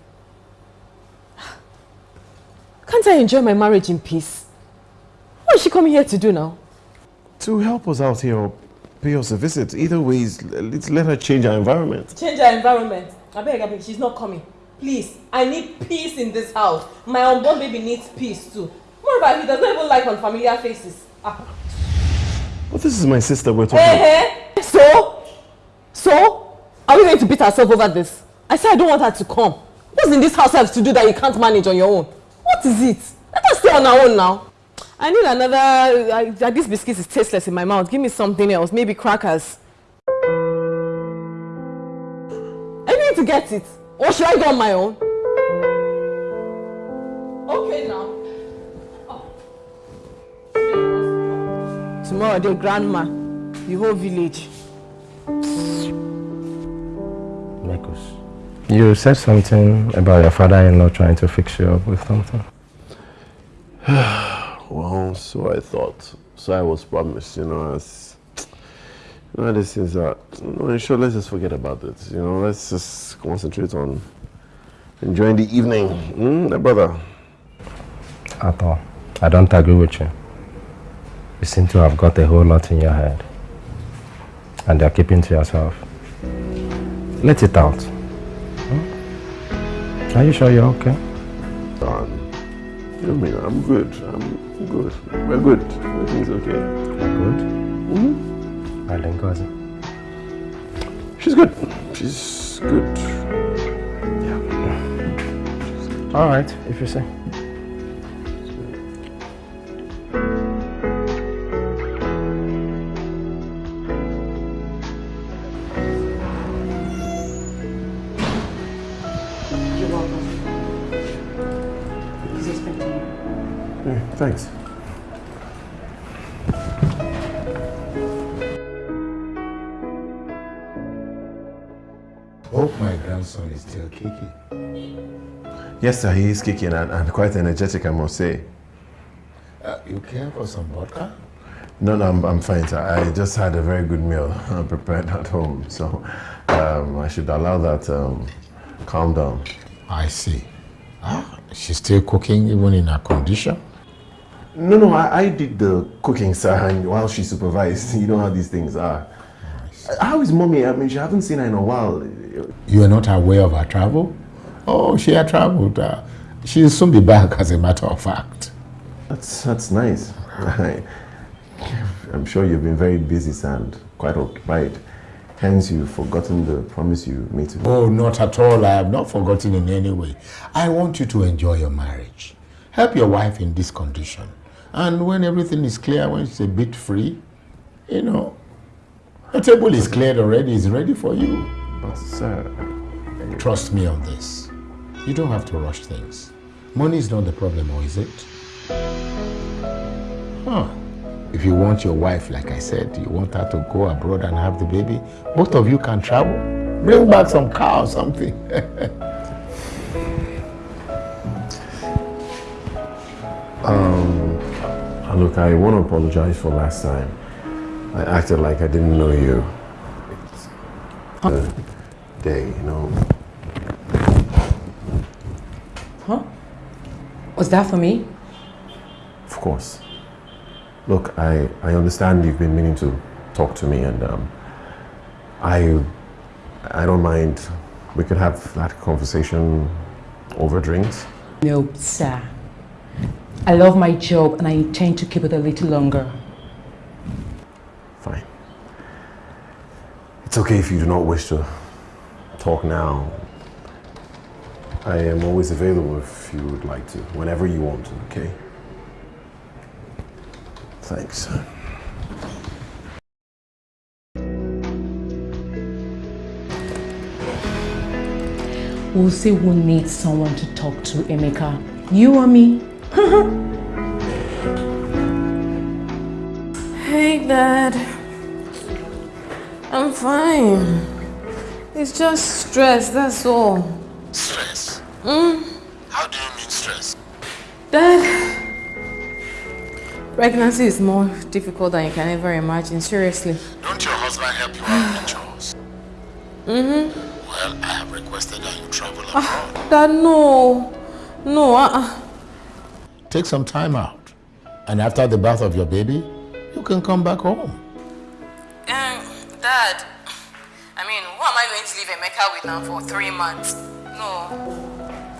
[SPEAKER 5] Can't I enjoy my marriage in peace? What is she coming here to do now?
[SPEAKER 3] To help us out here or pay us a visit. Either way, let's let her change our environment.
[SPEAKER 5] Change our environment. I beg, I beg, she's not coming. Please, I need peace in this house. My unborn baby needs peace too. Moreover, he does not even like unfamiliar faces. Ah.
[SPEAKER 3] But this is my sister we're talking
[SPEAKER 5] Hey, hey. So? So? Are we going to beat ourselves over this? I said I don't want her to come. What's in this house have to do that you can't manage on your own? What is it? Let us stay on our own now. I need another... Uh, uh, this biscuit is tasteless in my mouth. Give me something else. Maybe crackers. I need to get it. Or should I go on my own? Okay now. Tomorrow, the grandma, the whole village.
[SPEAKER 6] Marcus. You said something about your father-in-law trying to fix you up with something.
[SPEAKER 3] well, so I thought. So I was promised, you know, as you know, these things are, you know, sure, let's just forget about it. You know, let's just concentrate on enjoying the evening. Mm, my brother.
[SPEAKER 6] At all. I don't agree with you. You seem to have got a whole lot in your head. And you're keeping to yourself. Let it out. Hmm? Are you sure you're okay?
[SPEAKER 3] Don, you know me, I'm good. I'm good. We're good. Everything's okay.
[SPEAKER 6] Good?
[SPEAKER 3] Mm-hmm.
[SPEAKER 6] Ngozi.
[SPEAKER 3] She's good. She's good.
[SPEAKER 6] Yeah. All right, if you say.
[SPEAKER 3] Thanks.
[SPEAKER 7] Hope my grandson is still kicking.
[SPEAKER 3] Yes, sir, he is kicking and, and quite energetic, I must say.
[SPEAKER 7] Uh, you care for some vodka?
[SPEAKER 3] No, no, I'm, I'm fine, sir. I just had a very good meal prepared at home, so um, I should allow that um, calm down.
[SPEAKER 7] I see. Ah, she's still cooking even in her condition?
[SPEAKER 3] No, no, I, I did the cooking, sir, and while she supervised, you know how these things are. How is mommy? I mean, she haven't seen her in a while.
[SPEAKER 7] You are not aware of her travel? Oh, she had traveled. Uh, she'll soon be back, as a matter of fact.
[SPEAKER 3] That's, that's nice. I'm sure you've been very busy, and quite occupied. Hence, you've forgotten the promise you made to me.
[SPEAKER 7] Oh, not at all. I have not forgotten in any way. I want you to enjoy your marriage. Help your wife in this condition. And when everything is clear, when it's a bit free, you know, the table is cleared already, it's ready for you.
[SPEAKER 3] But sir...
[SPEAKER 7] Trust me on this. You don't have to rush things. Money is not the problem, or is it? Huh. If you want your wife, like I said, you want her to go abroad and have the baby, both of you can travel. Bring back some car or something.
[SPEAKER 3] um, look, I want to apologize for last time. I acted like I didn't know you. It's the day, you know.
[SPEAKER 4] Huh? Was that for me?
[SPEAKER 3] Of course. Look, I, I understand you've been meaning to talk to me and um, I, I don't mind. We could have that conversation over drinks.
[SPEAKER 4] No, sir. I love my job and I intend to keep it a little longer.
[SPEAKER 3] Fine. It's okay if you do not wish to talk now. I am always available if you would like to, whenever you want to, okay? Thanks.
[SPEAKER 4] We'll see who needs someone to talk to, Emeka. You or me?
[SPEAKER 5] hey, Dad. I'm fine. It's just stress, that's all.
[SPEAKER 7] Stress?
[SPEAKER 5] Mm?
[SPEAKER 7] How do you mean stress?
[SPEAKER 5] Dad, pregnancy is more difficult than you can ever imagine, seriously.
[SPEAKER 7] Don't your husband help you out with chores?
[SPEAKER 5] Mm-hmm.
[SPEAKER 7] Well, I have requested that you travel abroad.
[SPEAKER 5] Ah, Dad, no. No, uh-uh.
[SPEAKER 7] Take some time out. And after the birth of your baby, you can come back home.
[SPEAKER 5] Um, Dad, I mean, who am I going to leave Emeka with now for three months? No.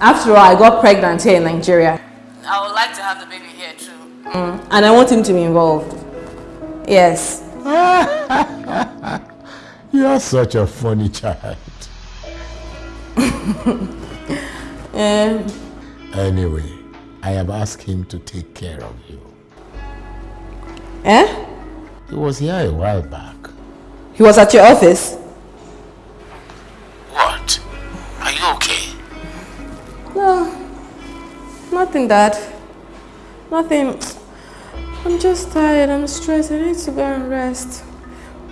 [SPEAKER 5] After all, I got pregnant here in Nigeria. I would like to have the baby here too. Mm. And I want him to be involved. Yes.
[SPEAKER 7] You're such a funny child.
[SPEAKER 5] yeah.
[SPEAKER 7] Anyway, I have asked him to take care of you.
[SPEAKER 5] Eh?
[SPEAKER 7] He was here a while back.
[SPEAKER 5] He was at your office?
[SPEAKER 7] What? Are you okay?
[SPEAKER 5] No. Nothing, Dad. Nothing. I'm just tired. I'm stressed. I need to go and rest.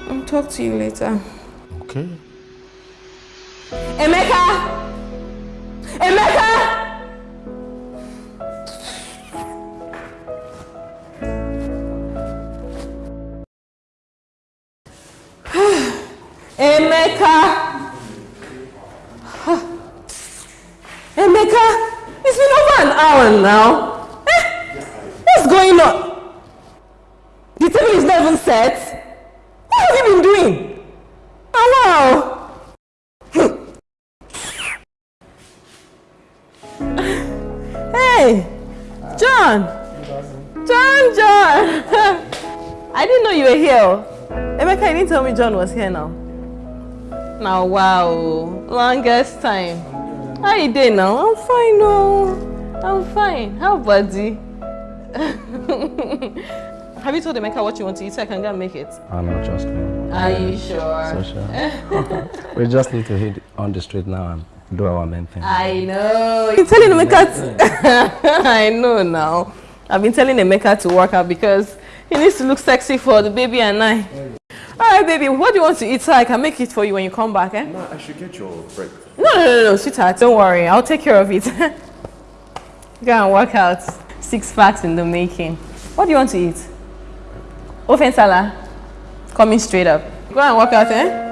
[SPEAKER 5] I'll talk to you later.
[SPEAKER 7] Okay.
[SPEAKER 5] Emeka! Emeka! Emeka! Emeka! It's been over an hour now. Eh? What's going on? The table is not even set. What have you been doing? Oh wow! Hey! John! John, John! I didn't know you were here. Emeka, you didn't tell me John was here now. Now, wow, longest time. How you doing now? I'm fine, no. I'm fine. How about you? Have you told Emeka what you want to eat so I can go and make it?
[SPEAKER 6] Ah, I know, just me.
[SPEAKER 5] Are you sure?
[SPEAKER 6] So sure. we just need to hit on the street now and do our main thing.
[SPEAKER 5] I know. You're telling Emeka. I know now. I've been telling Emeka to work out because he needs to look sexy for the baby and I. All right, baby, what do you want to eat so I can make it for you when you come back, eh?
[SPEAKER 3] Ma, I should get your break.
[SPEAKER 5] No, no, no, no, sweetheart, don't worry. I'll take care of it. Go and work out. Six packs in the making. What do you want to eat? Ofe nsala. Coming straight up. Go and work out, eh?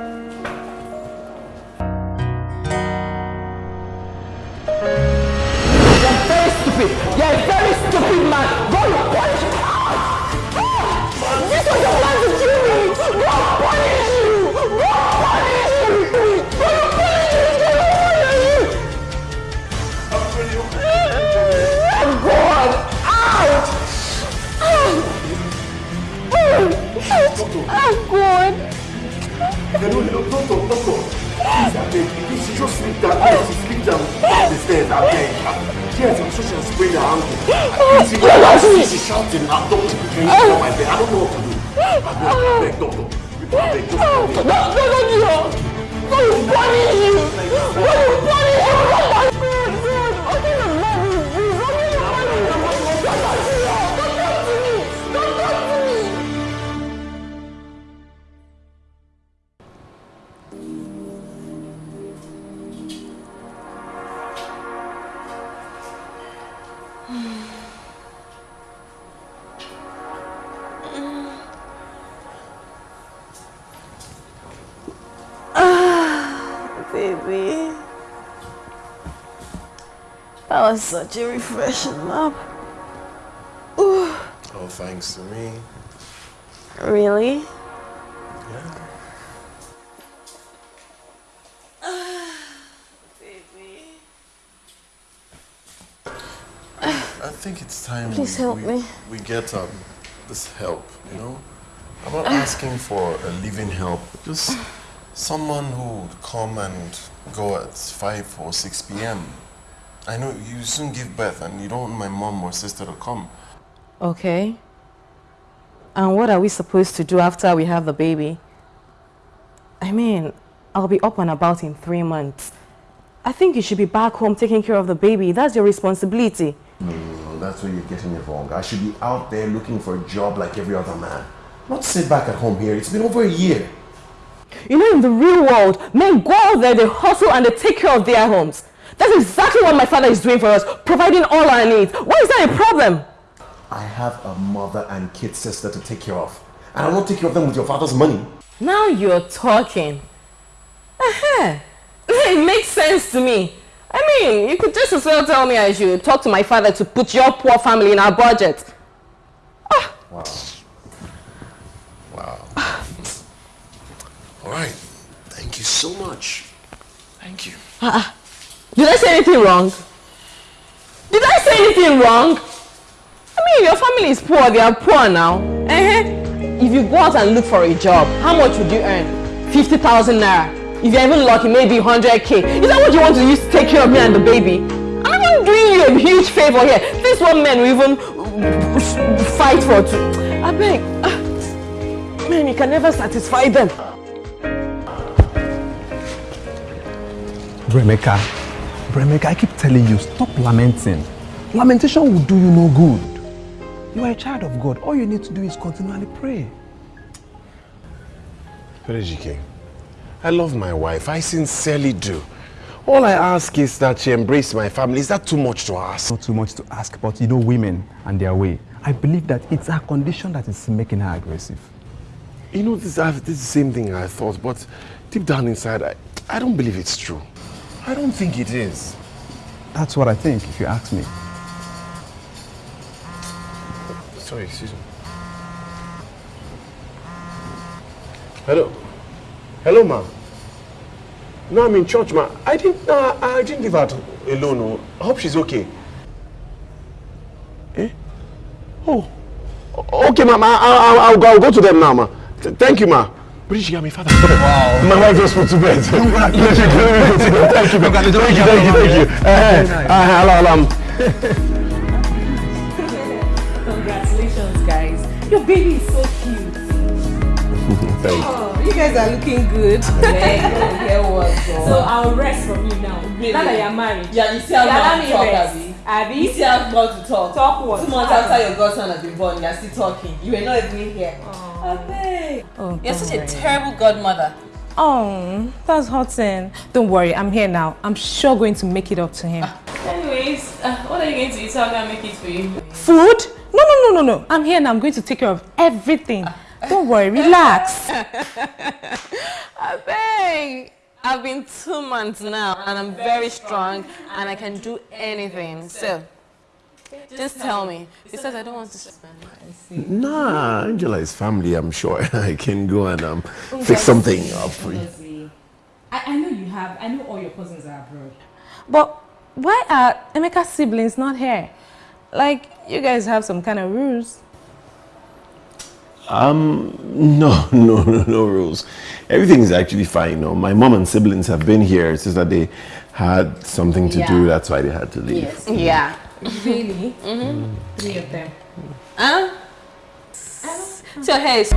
[SPEAKER 10] I'm going.
[SPEAKER 3] Hello, hello, doctor, doctor. Please, I beg. She just sleep down. Yes, she sleep down. The stairs, I beg. Yes, I'm sure she'll sprain her ankle. Please, she, she, she's shouting. I'm doctor. Can you come my bed? I don't know what to do. I beg, I beg, doctor. I beg, just
[SPEAKER 10] No, no, no, no. Go you punish you. Go you punish you.
[SPEAKER 5] That was such a refreshing nap. Ooh,
[SPEAKER 3] Oh, thanks to me.
[SPEAKER 5] really? Yeah. Baby.
[SPEAKER 3] I think it's time
[SPEAKER 5] Please
[SPEAKER 3] we,
[SPEAKER 5] help
[SPEAKER 3] we,
[SPEAKER 5] me.
[SPEAKER 3] we get um, this help, you know? I'm not asking for a living help, just someone who would come and go at 5 or 6 p.m. I know you soon give birth and you don't want my mom or sister to come.
[SPEAKER 5] Okay. And what are we supposed to do after we have the baby? I mean, I'll be up and about in three months. I think you should be back home taking care of the baby. That's your responsibility.
[SPEAKER 3] No, no, no, that's where you're getting it wrong. I should be out there looking for a job like every other man. Not sit back at home here. It's been over a year.
[SPEAKER 5] You know, in the real world, men go out there, they hustle and they take care of their homes. That's exactly what my father is doing for us, providing all our needs. Why is that a problem?
[SPEAKER 3] I have a mother and kid sister to take care of. And I won't take care of them with your father's money.
[SPEAKER 5] Now you're talking. Uh-huh. It makes sense to me. I mean, you could just as well tell me as you talk to my father to put your poor family in our budget.
[SPEAKER 3] Wow. Wow. All right. Thank you so much. Thank you.
[SPEAKER 5] Uh-uh. Did I say anything wrong? Did I say anything wrong? I mean, your family is poor. They are poor now. Uh-huh. If you go out and look for a job, how much would you earn? 50,000 naira. If you're even lucky, maybe 100k. Is that what you want to use to take care of me and the baby? I'm even doing you a huge favor here. This one man will even fight for two. I beg. ah, Man, you can never satisfy them.
[SPEAKER 12] Bremeka, Bremeka, I keep telling you, stop lamenting. Lamentation will do you no good. You are a child of God. All you need to do is continually pray.
[SPEAKER 3] Perejike, I love my wife. I sincerely do. All I ask is that she embrace my family. Is that too much to ask?
[SPEAKER 12] Not too much to ask, but you know women and their way. I believe that it's her condition that is making her aggressive.
[SPEAKER 3] You know, this, I've, this is the same thing I thought, but deep down inside, I, I don't believe it's true. I don't think it is.
[SPEAKER 12] That's what I think, if you ask me.
[SPEAKER 3] Sorry, excuse me. Hello. Hello, ma'am. No, I'm in church, ma. I didn't, uh, I didn't leave her alone. oh. I hope she's okay. Eh? Oh. Okay, ma'am. I'll, go, I'll go to them now, ma. Thank you, ma. But she got me father. Wow. My wife just put to bed. Thank you, thank you, thank you, thank you, thank you. Uh, uh, hello, hello.
[SPEAKER 8] Congratulations, guys. Your baby is so cute.
[SPEAKER 3] Thank you.
[SPEAKER 8] Oh, you guys are looking good. so I'll rest from you now.
[SPEAKER 18] Really?
[SPEAKER 8] Now that you're married.
[SPEAKER 18] Yeah, you see how
[SPEAKER 8] Yeah,
[SPEAKER 18] long to talk,
[SPEAKER 8] rest.
[SPEAKER 18] Abby?
[SPEAKER 8] Abby?
[SPEAKER 18] You see how long to talk?
[SPEAKER 8] Talk what?
[SPEAKER 18] Two months after your godson has been born, you're still talking. You were not even here.
[SPEAKER 2] Oh,
[SPEAKER 18] You're such a terrible godmother.
[SPEAKER 2] Oh, that's hurting. Don't worry, I'm here now. I'm sure going to make it up to him.
[SPEAKER 18] Anyways, uh, what are you going to eat so I can make it for you?
[SPEAKER 2] Food? No, no, no, no, no. I'm here now. I'm going to take care of everything. Don't worry, relax.
[SPEAKER 5] Abeg, I've been two months now and I'm very strong and I can do anything. So, just tell me. Besides, I don't want to spend
[SPEAKER 3] Nah, Angela is family, I'm sure. I can go and um, fix something up for you.
[SPEAKER 2] I, I know you have. I know all your cousins are abroad. But why are Emeka's siblings not here? Like, you guys have some kind of rules.
[SPEAKER 3] Um, no, no, no, no rules. Everything is actually fine. No, my mom and siblings have been here. It's just that they had something to do. That's why they had to leave.
[SPEAKER 5] Yes. Yeah.
[SPEAKER 2] Really?
[SPEAKER 5] Mm-hmm.
[SPEAKER 2] Three of them.
[SPEAKER 5] Huh? So, hey.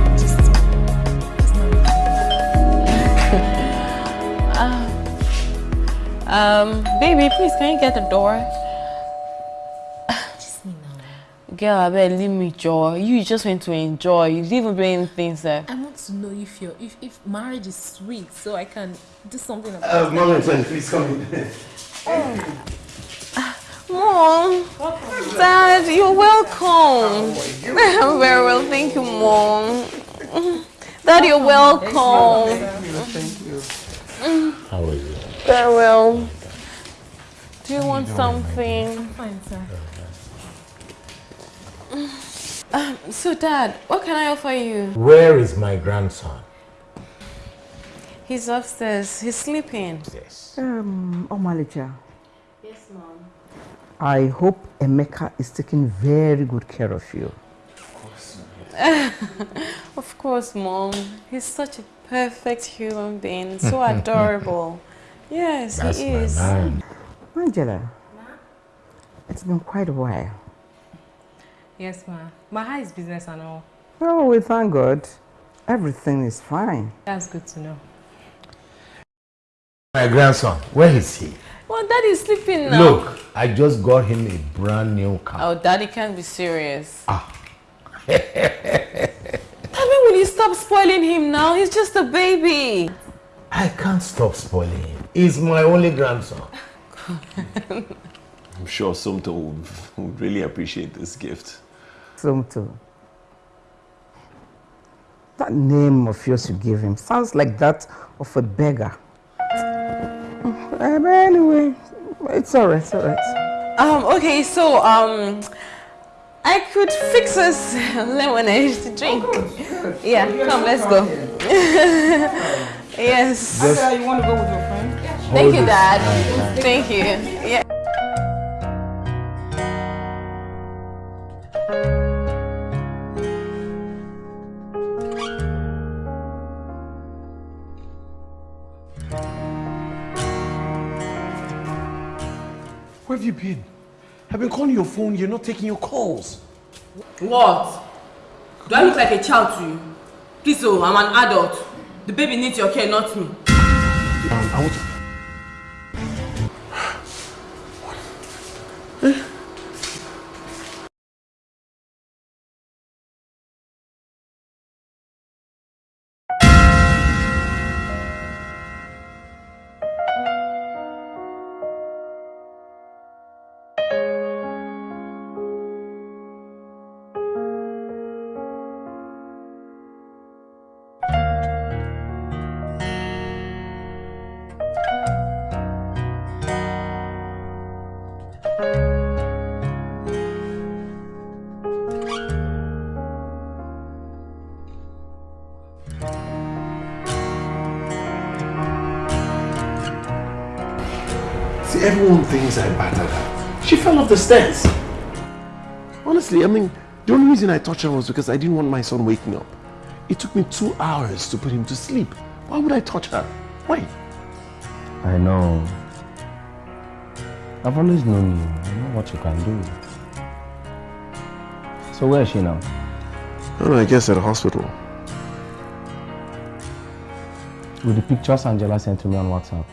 [SPEAKER 5] Uh, um, baby, please, can you get the door? Girl, I bet leave me joy. You just went to enjoy. You didn't even bring things there.
[SPEAKER 8] I want to know if your if, if marriage is sweet, so I can do something about
[SPEAKER 3] Uh,
[SPEAKER 8] it.
[SPEAKER 3] mom and son, please come in.
[SPEAKER 5] Mom, Dad, you're welcome. Very well, thank you, Mom. Dad, you're welcome. Thank you.
[SPEAKER 7] How are you?
[SPEAKER 5] Very well. Do you want something?
[SPEAKER 8] Fine, sir.
[SPEAKER 5] Um, so, Dad, what can I offer you?
[SPEAKER 7] Where is my grandson?
[SPEAKER 5] He's upstairs. He's sleeping. Yes.
[SPEAKER 4] Um, Omalicha,
[SPEAKER 5] Yes, Mom.
[SPEAKER 4] I hope Emeka is taking very good care of you.
[SPEAKER 5] of course, Of course, Mom. He's such a perfect human being. So adorable. Yes,
[SPEAKER 4] That's
[SPEAKER 5] he
[SPEAKER 4] my
[SPEAKER 5] is.
[SPEAKER 4] man. Angela, it's been quite a while.
[SPEAKER 2] Yes, ma. Ma, how is business and all?
[SPEAKER 4] Oh, we thank God. Everything is fine.
[SPEAKER 2] That's good to know.
[SPEAKER 7] My grandson, where is he?
[SPEAKER 5] Well, Daddy's sleeping now.
[SPEAKER 7] Look, I just got him a brand new car.
[SPEAKER 5] Oh, Daddy can't be serious.
[SPEAKER 7] Ah.
[SPEAKER 5] Daddy, will you stop spoiling him now? He's just a baby.
[SPEAKER 7] I can't stop spoiling him. He's my only grandson.
[SPEAKER 3] I'm sure Sumto would, would really appreciate this gift.
[SPEAKER 4] Sumto. That name of yours you gave him sounds like that of a beggar. Uh, but anyway, it's alright, it's alright.
[SPEAKER 5] Um, okay, so, um, I could fix us lemonade to drink. Yeah, come, let's go. yes.
[SPEAKER 4] Just- you want to go with your friend?
[SPEAKER 5] Thank you, Dad. Thank you. Yeah.
[SPEAKER 3] Where have you been? I've been calling your phone, you're not taking your calls.
[SPEAKER 18] What? Do I look like a child to you? Please, oh, I'm an adult. The baby needs your care, not me.
[SPEAKER 3] I want to... everyone thinks I battered her. She fell off the stairs. Honestly, I mean, the only reason I touched her was because I didn't want my son waking up. It took me two hours to put him to sleep. Why would I touch her? Why?
[SPEAKER 6] I know. I've always known you. I know what you can do. So where is she now?
[SPEAKER 3] No, no, I guess at the hospital.
[SPEAKER 6] With the pictures Angela sent to me on WhatsApp.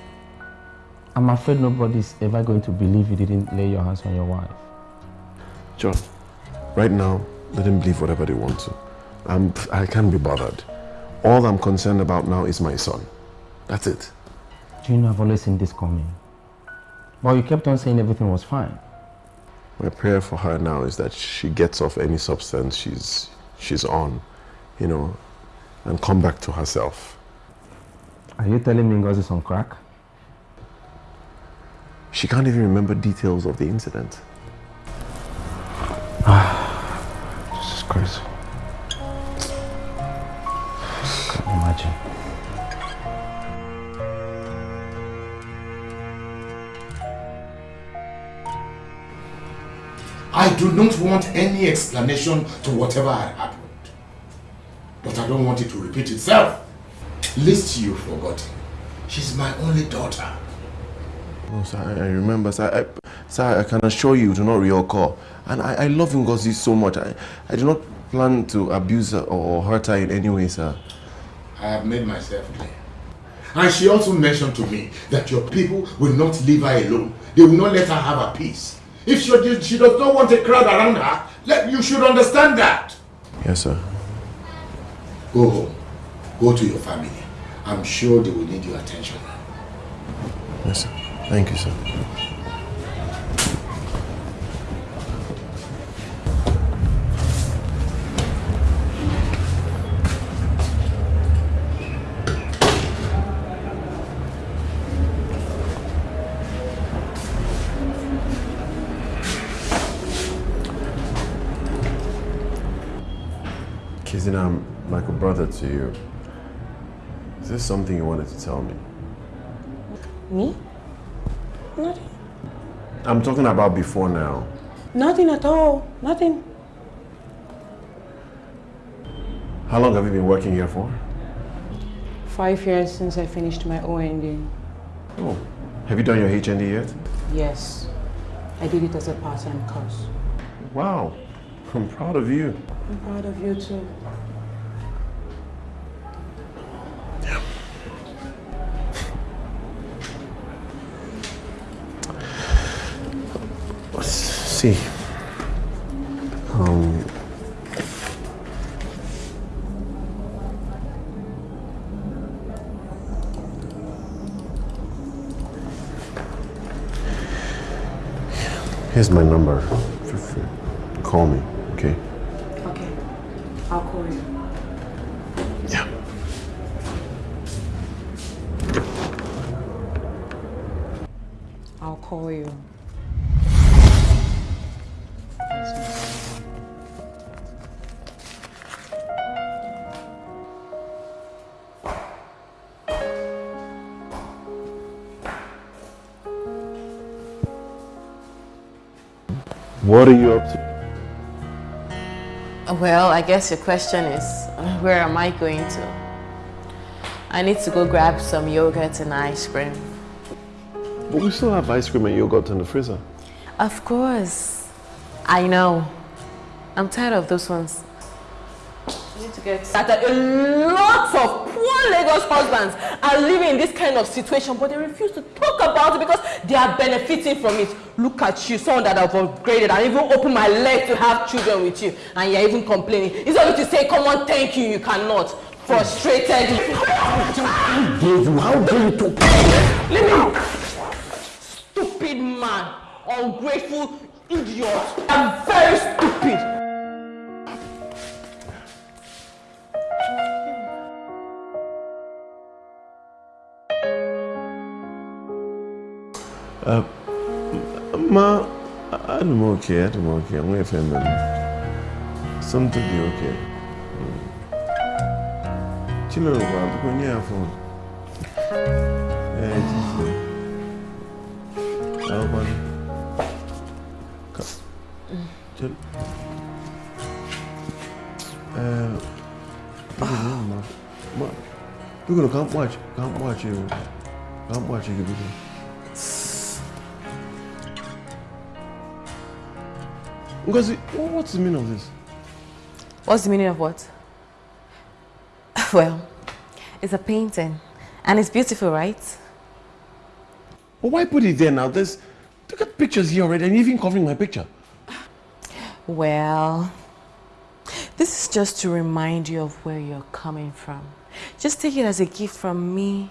[SPEAKER 6] I'm afraid nobody's ever going to believe you didn't lay your hands on your wife.
[SPEAKER 3] John, right now, let them believe whatever they want to. I'm, I can't be bothered. All I'm concerned about now is my son. That's it.
[SPEAKER 6] Do you know I've always seen this coming? But you kept on saying everything was fine.
[SPEAKER 3] My prayer for her now is that she gets off any substance she's, she's on, you know, and come back to herself.
[SPEAKER 6] Are you telling me Ngozi's on crack?
[SPEAKER 3] She can't even remember details of the incident.
[SPEAKER 6] Ah, Jesus Christ. Can't imagine.
[SPEAKER 7] I do not want any explanation to whatever had happened. But I don't want it to repeat itself. Lest you've forgotten. She's my only daughter.
[SPEAKER 3] Oh, sir, I I remember, sir. I, sir, I can assure you to not reoccur. And I, I love Ngozi so much. I, I do not plan to abuse her or hurt her in any way, sir.
[SPEAKER 7] I have made myself clear. And she also mentioned to me that your people will not leave her alone. They will not let her have a peace. If she, she does not want a crowd around her, let, you should understand that.
[SPEAKER 3] Yes, sir.
[SPEAKER 7] Go home. Go to your family. I'm sure they will need your attention.
[SPEAKER 3] Yes, sir. Thank you, sir. Kizina, I'm um, like a brother to you. Is there something you wanted to tell me?
[SPEAKER 19] Me? Nothing.
[SPEAKER 3] I'm talking about before now.
[SPEAKER 19] Nothing at all. Nothing.
[SPEAKER 3] How long have you been working here for?
[SPEAKER 19] Five years since I finished my OND.
[SPEAKER 3] Oh, have you done your HND yet?
[SPEAKER 19] Yes. I did it as a part-time course.
[SPEAKER 3] Wow, I'm proud of you.
[SPEAKER 19] I'm proud of you too.
[SPEAKER 3] See. Um, here's my number. Call me, okay?
[SPEAKER 19] Okay. I'll call you.
[SPEAKER 3] Yeah.
[SPEAKER 19] I'll call you.
[SPEAKER 3] What are you up to?
[SPEAKER 5] Well, I guess your question is, where am I going to? I need to go grab some yogurt and ice cream.
[SPEAKER 3] But we still have ice cream and yogurt in the freezer.
[SPEAKER 5] Of course. I know. I'm tired of those ones. You need to get started. Lagos husbands are living in this kind of situation, but they refuse to talk about it because they are benefiting from it. Look at you, someone that have upgraded and even opened my leg to have children with you, and you're even complaining. It's only to say, come on, thank you, you cannot. Frustrated.
[SPEAKER 7] Dave, how dare you talk?
[SPEAKER 5] Leave me! Stupid man. Ungrateful idiot. I'm very stupid.
[SPEAKER 3] Uh, ma, I'm okay, I'm okay. I'm going to. Something be okay. Chilo, I'm going to phone. Yeah, Jesus. How about Chill. Uh, no. Ma, Biko, can't watch. Can't watch you. Can't watch you, Ngozi, what's the meaning of this?
[SPEAKER 5] What's the meaning of what? Well, it's a painting. And it's beautiful, right?
[SPEAKER 3] But why put it there now? There's, look at pictures here already, and even covering my picture.
[SPEAKER 5] Well, this is just to remind you of where you're coming from. Just take it as a gift from me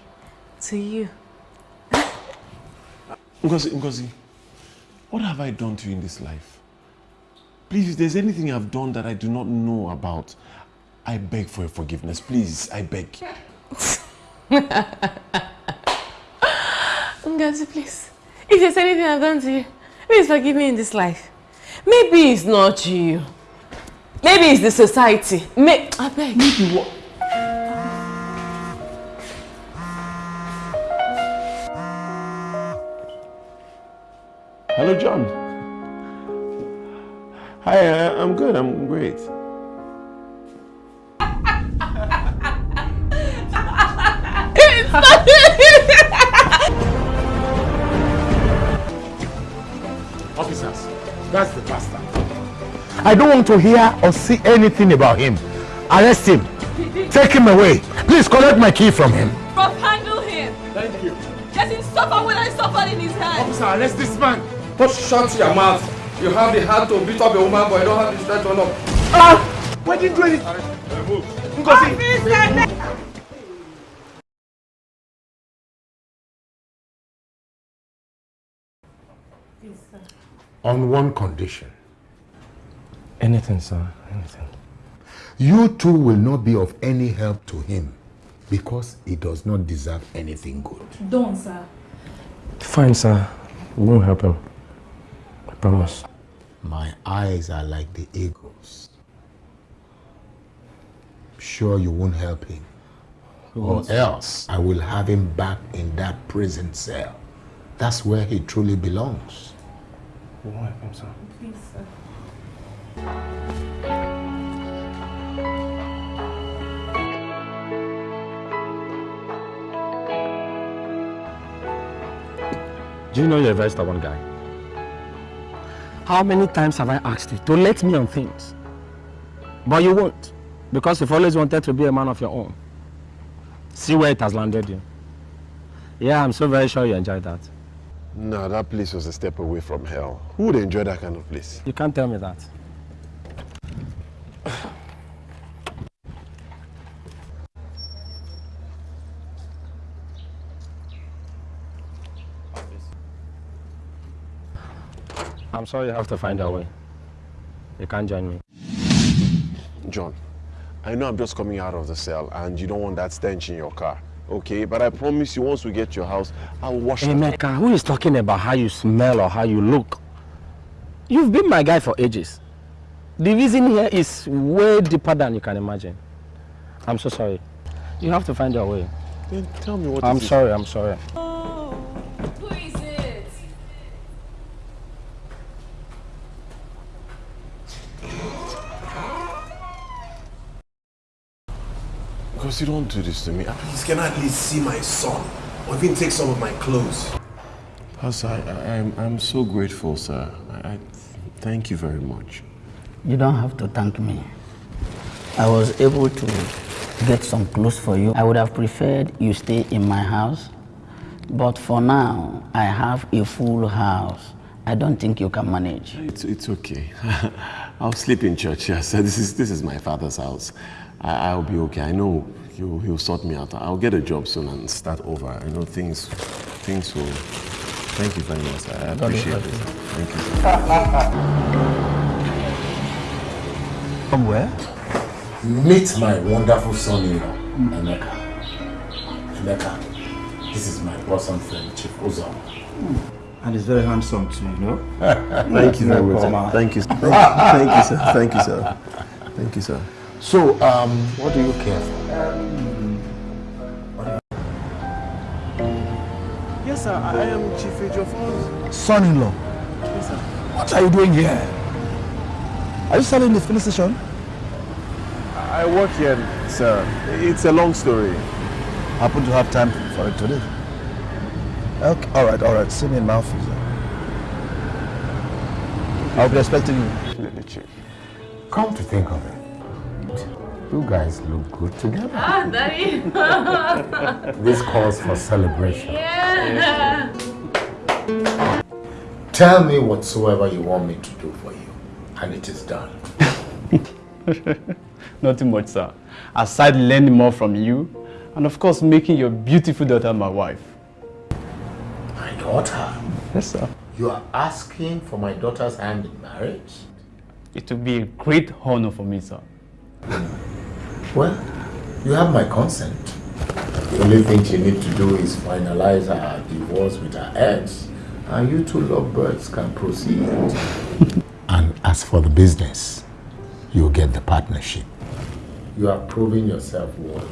[SPEAKER 5] to you.
[SPEAKER 3] Ngozi, Ngozi, what have I done to you in this life? Please, if there's anything I've done that I do not know about, I beg for your forgiveness. Please, I beg.
[SPEAKER 5] Ngozi, please. If there's anything I've done to you, please forgive me in this life. Maybe it's not you. Maybe it's the society. May I beg.
[SPEAKER 3] Maybe what? Hello, John. Hi, uh, I'm good. I'm great.
[SPEAKER 7] Officers, that's the bastard. I don't want to hear or see anything about him. Arrest him. Take him away. Please collect my key from him.
[SPEAKER 18] Rob, handle him.
[SPEAKER 12] Thank you.
[SPEAKER 18] Let him suffer what I suffered in his hand.
[SPEAKER 12] Officer, arrest this man. Just shut your mouth. You have the heart to beat up a woman, but you don't have the strength to love. Ah! Why didn't you do anything? Ngozi.
[SPEAKER 7] On one condition.
[SPEAKER 6] Anything, sir. Anything.
[SPEAKER 7] You two will not be of any help to him because he does not deserve anything good.
[SPEAKER 20] Don't, sir.
[SPEAKER 6] Fine, sir. We won't help him. I promise.
[SPEAKER 7] My eyes are like the eagles. Sure you won't help him. Or else I will have him back in that prison cell. That's where he truly belongs.
[SPEAKER 6] We won't help sir.
[SPEAKER 20] Please, sir.
[SPEAKER 6] Do you know you're a very stubborn guy? How many times have I asked you to let me on things? But you won't, because you've always wanted to be a man of your own. See where it has landed you. Yeah, I'm so very sure you enjoyed that.
[SPEAKER 3] No, that place was a step away from hell. Who would enjoy that kind of place?
[SPEAKER 6] You can't tell me that. I'm sorry you have to find a way. You can't join me.
[SPEAKER 3] John, I know I'm just coming out of the cell and you don't want that stench in your car, okay? But I promise you, once we get to your house, I'll wash it.
[SPEAKER 6] Emeka, who is talking about how you smell or how you look? You've been my guy for ages. The reason here is way deeper than you can imagine. I'm so sorry. You have to find your way.
[SPEAKER 3] Then tell me what
[SPEAKER 6] I'm sorry, I'm sorry.
[SPEAKER 18] Who is it?
[SPEAKER 3] Because you don't do this to me. Please, can I at least see my son? Or even take some of my clothes? Pastor, I, I, I'm, I'm so grateful, sir. I, I thank you very much.
[SPEAKER 11] You don't have to thank me. I was able to get some clothes for you. I would have preferred you stay in my house. But for now, I have a full house. I don't think you can manage.
[SPEAKER 3] It's, it's okay. I'll sleep in church, yes. This is, this is my father's house. I, I'll be okay. I know he'll, he'll sort me out. I'll get a job soon and start over. I know things, things will... Thank you very much. I appreciate it.
[SPEAKER 11] bless you.
[SPEAKER 3] Thank you.
[SPEAKER 7] Somewhere? Meet my wonderful son-in-law, hmm. Emeka. Emeka, this is my bosom friend, Chief Ozom. Hmm.
[SPEAKER 12] And he's very handsome too, you know?
[SPEAKER 3] Thank you very much. sir.
[SPEAKER 12] Welcome.
[SPEAKER 3] Thank you. Thank you, sir. Thank you, sir. Thank you, sir.
[SPEAKER 7] So, um, what do you care for?
[SPEAKER 3] Yes, sir. I am Chief Ejiofor.
[SPEAKER 12] Son-in-law,
[SPEAKER 3] Yes, sir.
[SPEAKER 12] what are you doing here? Are you selling the filling station?
[SPEAKER 3] I I work here, sir. It's a long story.
[SPEAKER 20] Happen to have time for it today. Okay, all right, all right. See me in my office. I'll be expecting you.
[SPEAKER 7] Come to think of it, you guys look good together.
[SPEAKER 8] Ah, Daddy.
[SPEAKER 7] This calls for celebration.
[SPEAKER 8] yeah.
[SPEAKER 7] Tell me whatsoever you want me to do for you, and it is done.
[SPEAKER 12] Nothing much, sir. Aside learning more from you, and of course making your beautiful daughter my wife.
[SPEAKER 7] My daughter?
[SPEAKER 12] Yes, sir.
[SPEAKER 7] You are asking for my daughter's hand in marriage?
[SPEAKER 12] It will be a great honor for me, sir.
[SPEAKER 7] Well, you have my consent. The only thing she needs to do is finalize her divorce with her ex, and you two lovebirds can proceed. and as for the business, you'll get the partnership. You are proving yourself worthy.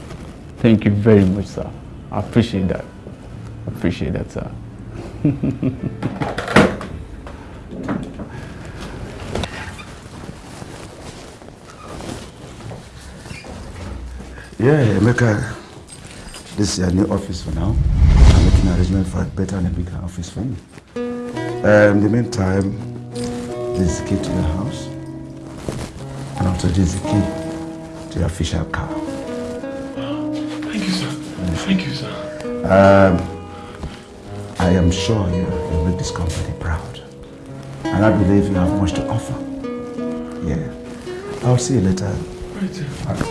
[SPEAKER 12] Thank you very much, sir. I appreciate that. I appreciate that, sir.
[SPEAKER 20] Yeah, Emeka, this is your new office for now. I'm making an arrangement for a better and a bigger office for you. Uh, in the meantime, this is the key to your house. And also this is the key to your official car.
[SPEAKER 1] Thank you, sir. Thank you, sir.
[SPEAKER 20] Um, I am sure you will make this company proud. And I believe you have much to offer. Yeah. I'll see you later.
[SPEAKER 1] Right, sir.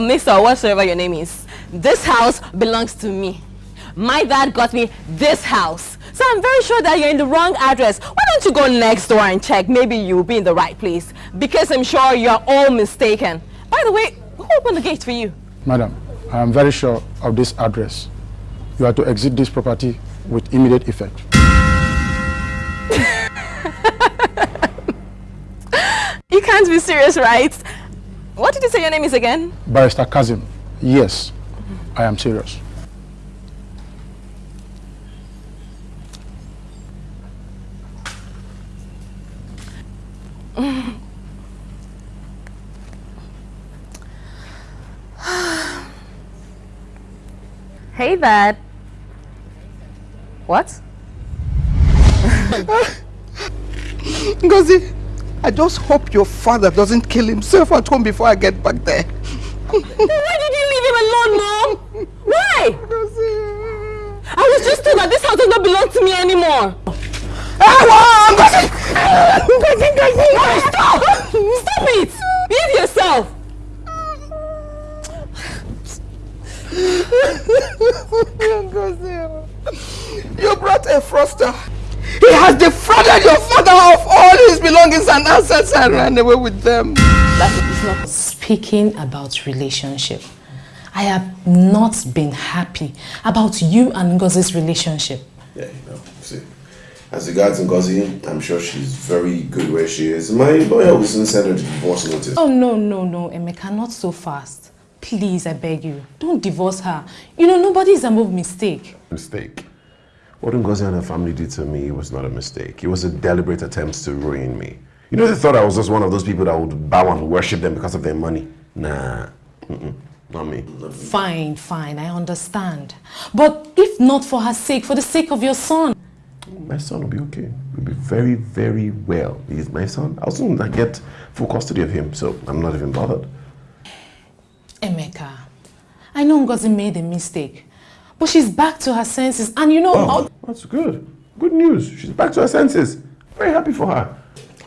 [SPEAKER 5] Mr. Whatsoever your name is, this house belongs to me. My dad got me this house. So I'm very sure that you're in the wrong address. Why don't you go next door and check? Maybe you'll be in the right place. Because I'm sure you're all mistaken. By the way, who opened the gate for you?
[SPEAKER 21] Madam, I am very sure of this address. You are to exit this property with immediate effect.
[SPEAKER 5] You can't be serious, right? What did you say your name is again?
[SPEAKER 21] Barrister Kazim, yes, I am serious.
[SPEAKER 5] hey, Dad. What?
[SPEAKER 16] Ngozi, I just hope your father doesn't kill himself at home before I get back there.
[SPEAKER 5] Why did you leave him alone, Mom? Why? I was just told that this house does not belong to me anymore.
[SPEAKER 16] Ngozi!
[SPEAKER 5] Ngozi, Ngozi! Stop! Stop it! Behave yourself!
[SPEAKER 16] You brought a froster. He has defrauded your father of all his belongings and assets and ran away with them.
[SPEAKER 2] That is not speaking about relationship. I have not been happy about you and Ngozi's relationship.
[SPEAKER 3] Yeah, you know, see. As regards Ngozi, I'm sure she's very good where she is. My lawyer will soon send her the divorce notice.
[SPEAKER 2] Oh, no, no, no, Emeka, not so fast. Please, I beg you, don't divorce her. You know, nobody is above mistake.
[SPEAKER 3] Mistake. What Ngozi and her family did to me was not a mistake. It was a deliberate attempt to ruin me. You know, they thought I was just one of those people that would bow and worship them because of their money. Nah, mm -mm, not me.
[SPEAKER 2] Fine, fine, I understand. But if not for her sake, for the sake of your son.
[SPEAKER 3] My son will be okay. He'll be very, very well. He's my son. I'll soon get full custody of him, so I'm not even bothered.
[SPEAKER 2] Emeka, I know Ngozi made a mistake, but she's back to her senses and you know...
[SPEAKER 3] Oh, that's good. Good news. She's back to her senses. Very happy for her.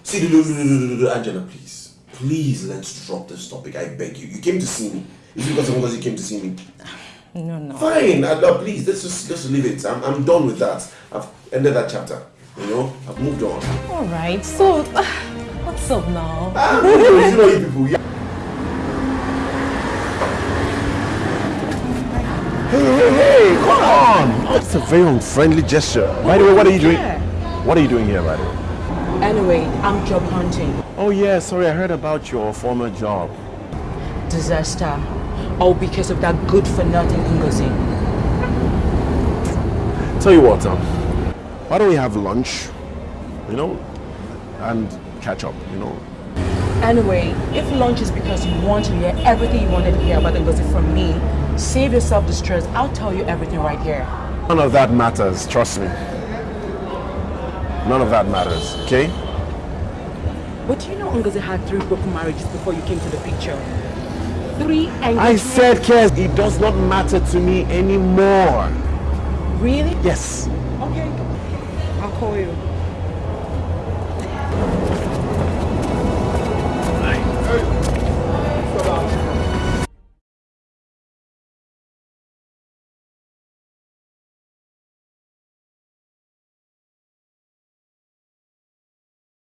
[SPEAKER 3] See, do, do, do, do, do, do, Angela, please. Please, let's drop this topic. I beg you. You came to see me. It's because of Ngozi you came to see me.
[SPEAKER 2] No, no.
[SPEAKER 3] Fine. Uh, no, please, let's just, just leave it. I'm, I'm done with that. I've ended that chapter. You know? I've moved on.
[SPEAKER 2] All right, so what's up now?
[SPEAKER 3] Ah, you know you people. Yeah. Hey, hey, hey, come on! That's a very unfriendly gesture. By the way, what are you doing? What are you doing here, by the way?
[SPEAKER 19] Anyway, I'm job hunting.
[SPEAKER 3] Oh yeah, sorry, I heard about your former job.
[SPEAKER 19] Disaster.
[SPEAKER 4] All because of that good-for-nothing Ngozi.
[SPEAKER 3] Tell you what, um, why don't we have lunch, you know, and catch up, you know?
[SPEAKER 4] Anyway, if lunch is because you want to hear everything you wanted to hear about Ngozi from me, save yourself the stress. I'll tell you everything right here.
[SPEAKER 3] None of that matters, trust me. None of that matters, okay?
[SPEAKER 4] But do you know Ngozi had three broken marriages before you came to the picture? Three.
[SPEAKER 3] I said, Kes, it does not matter to me anymore.
[SPEAKER 4] Really?
[SPEAKER 3] Yes.
[SPEAKER 4] Okay. I'll call you.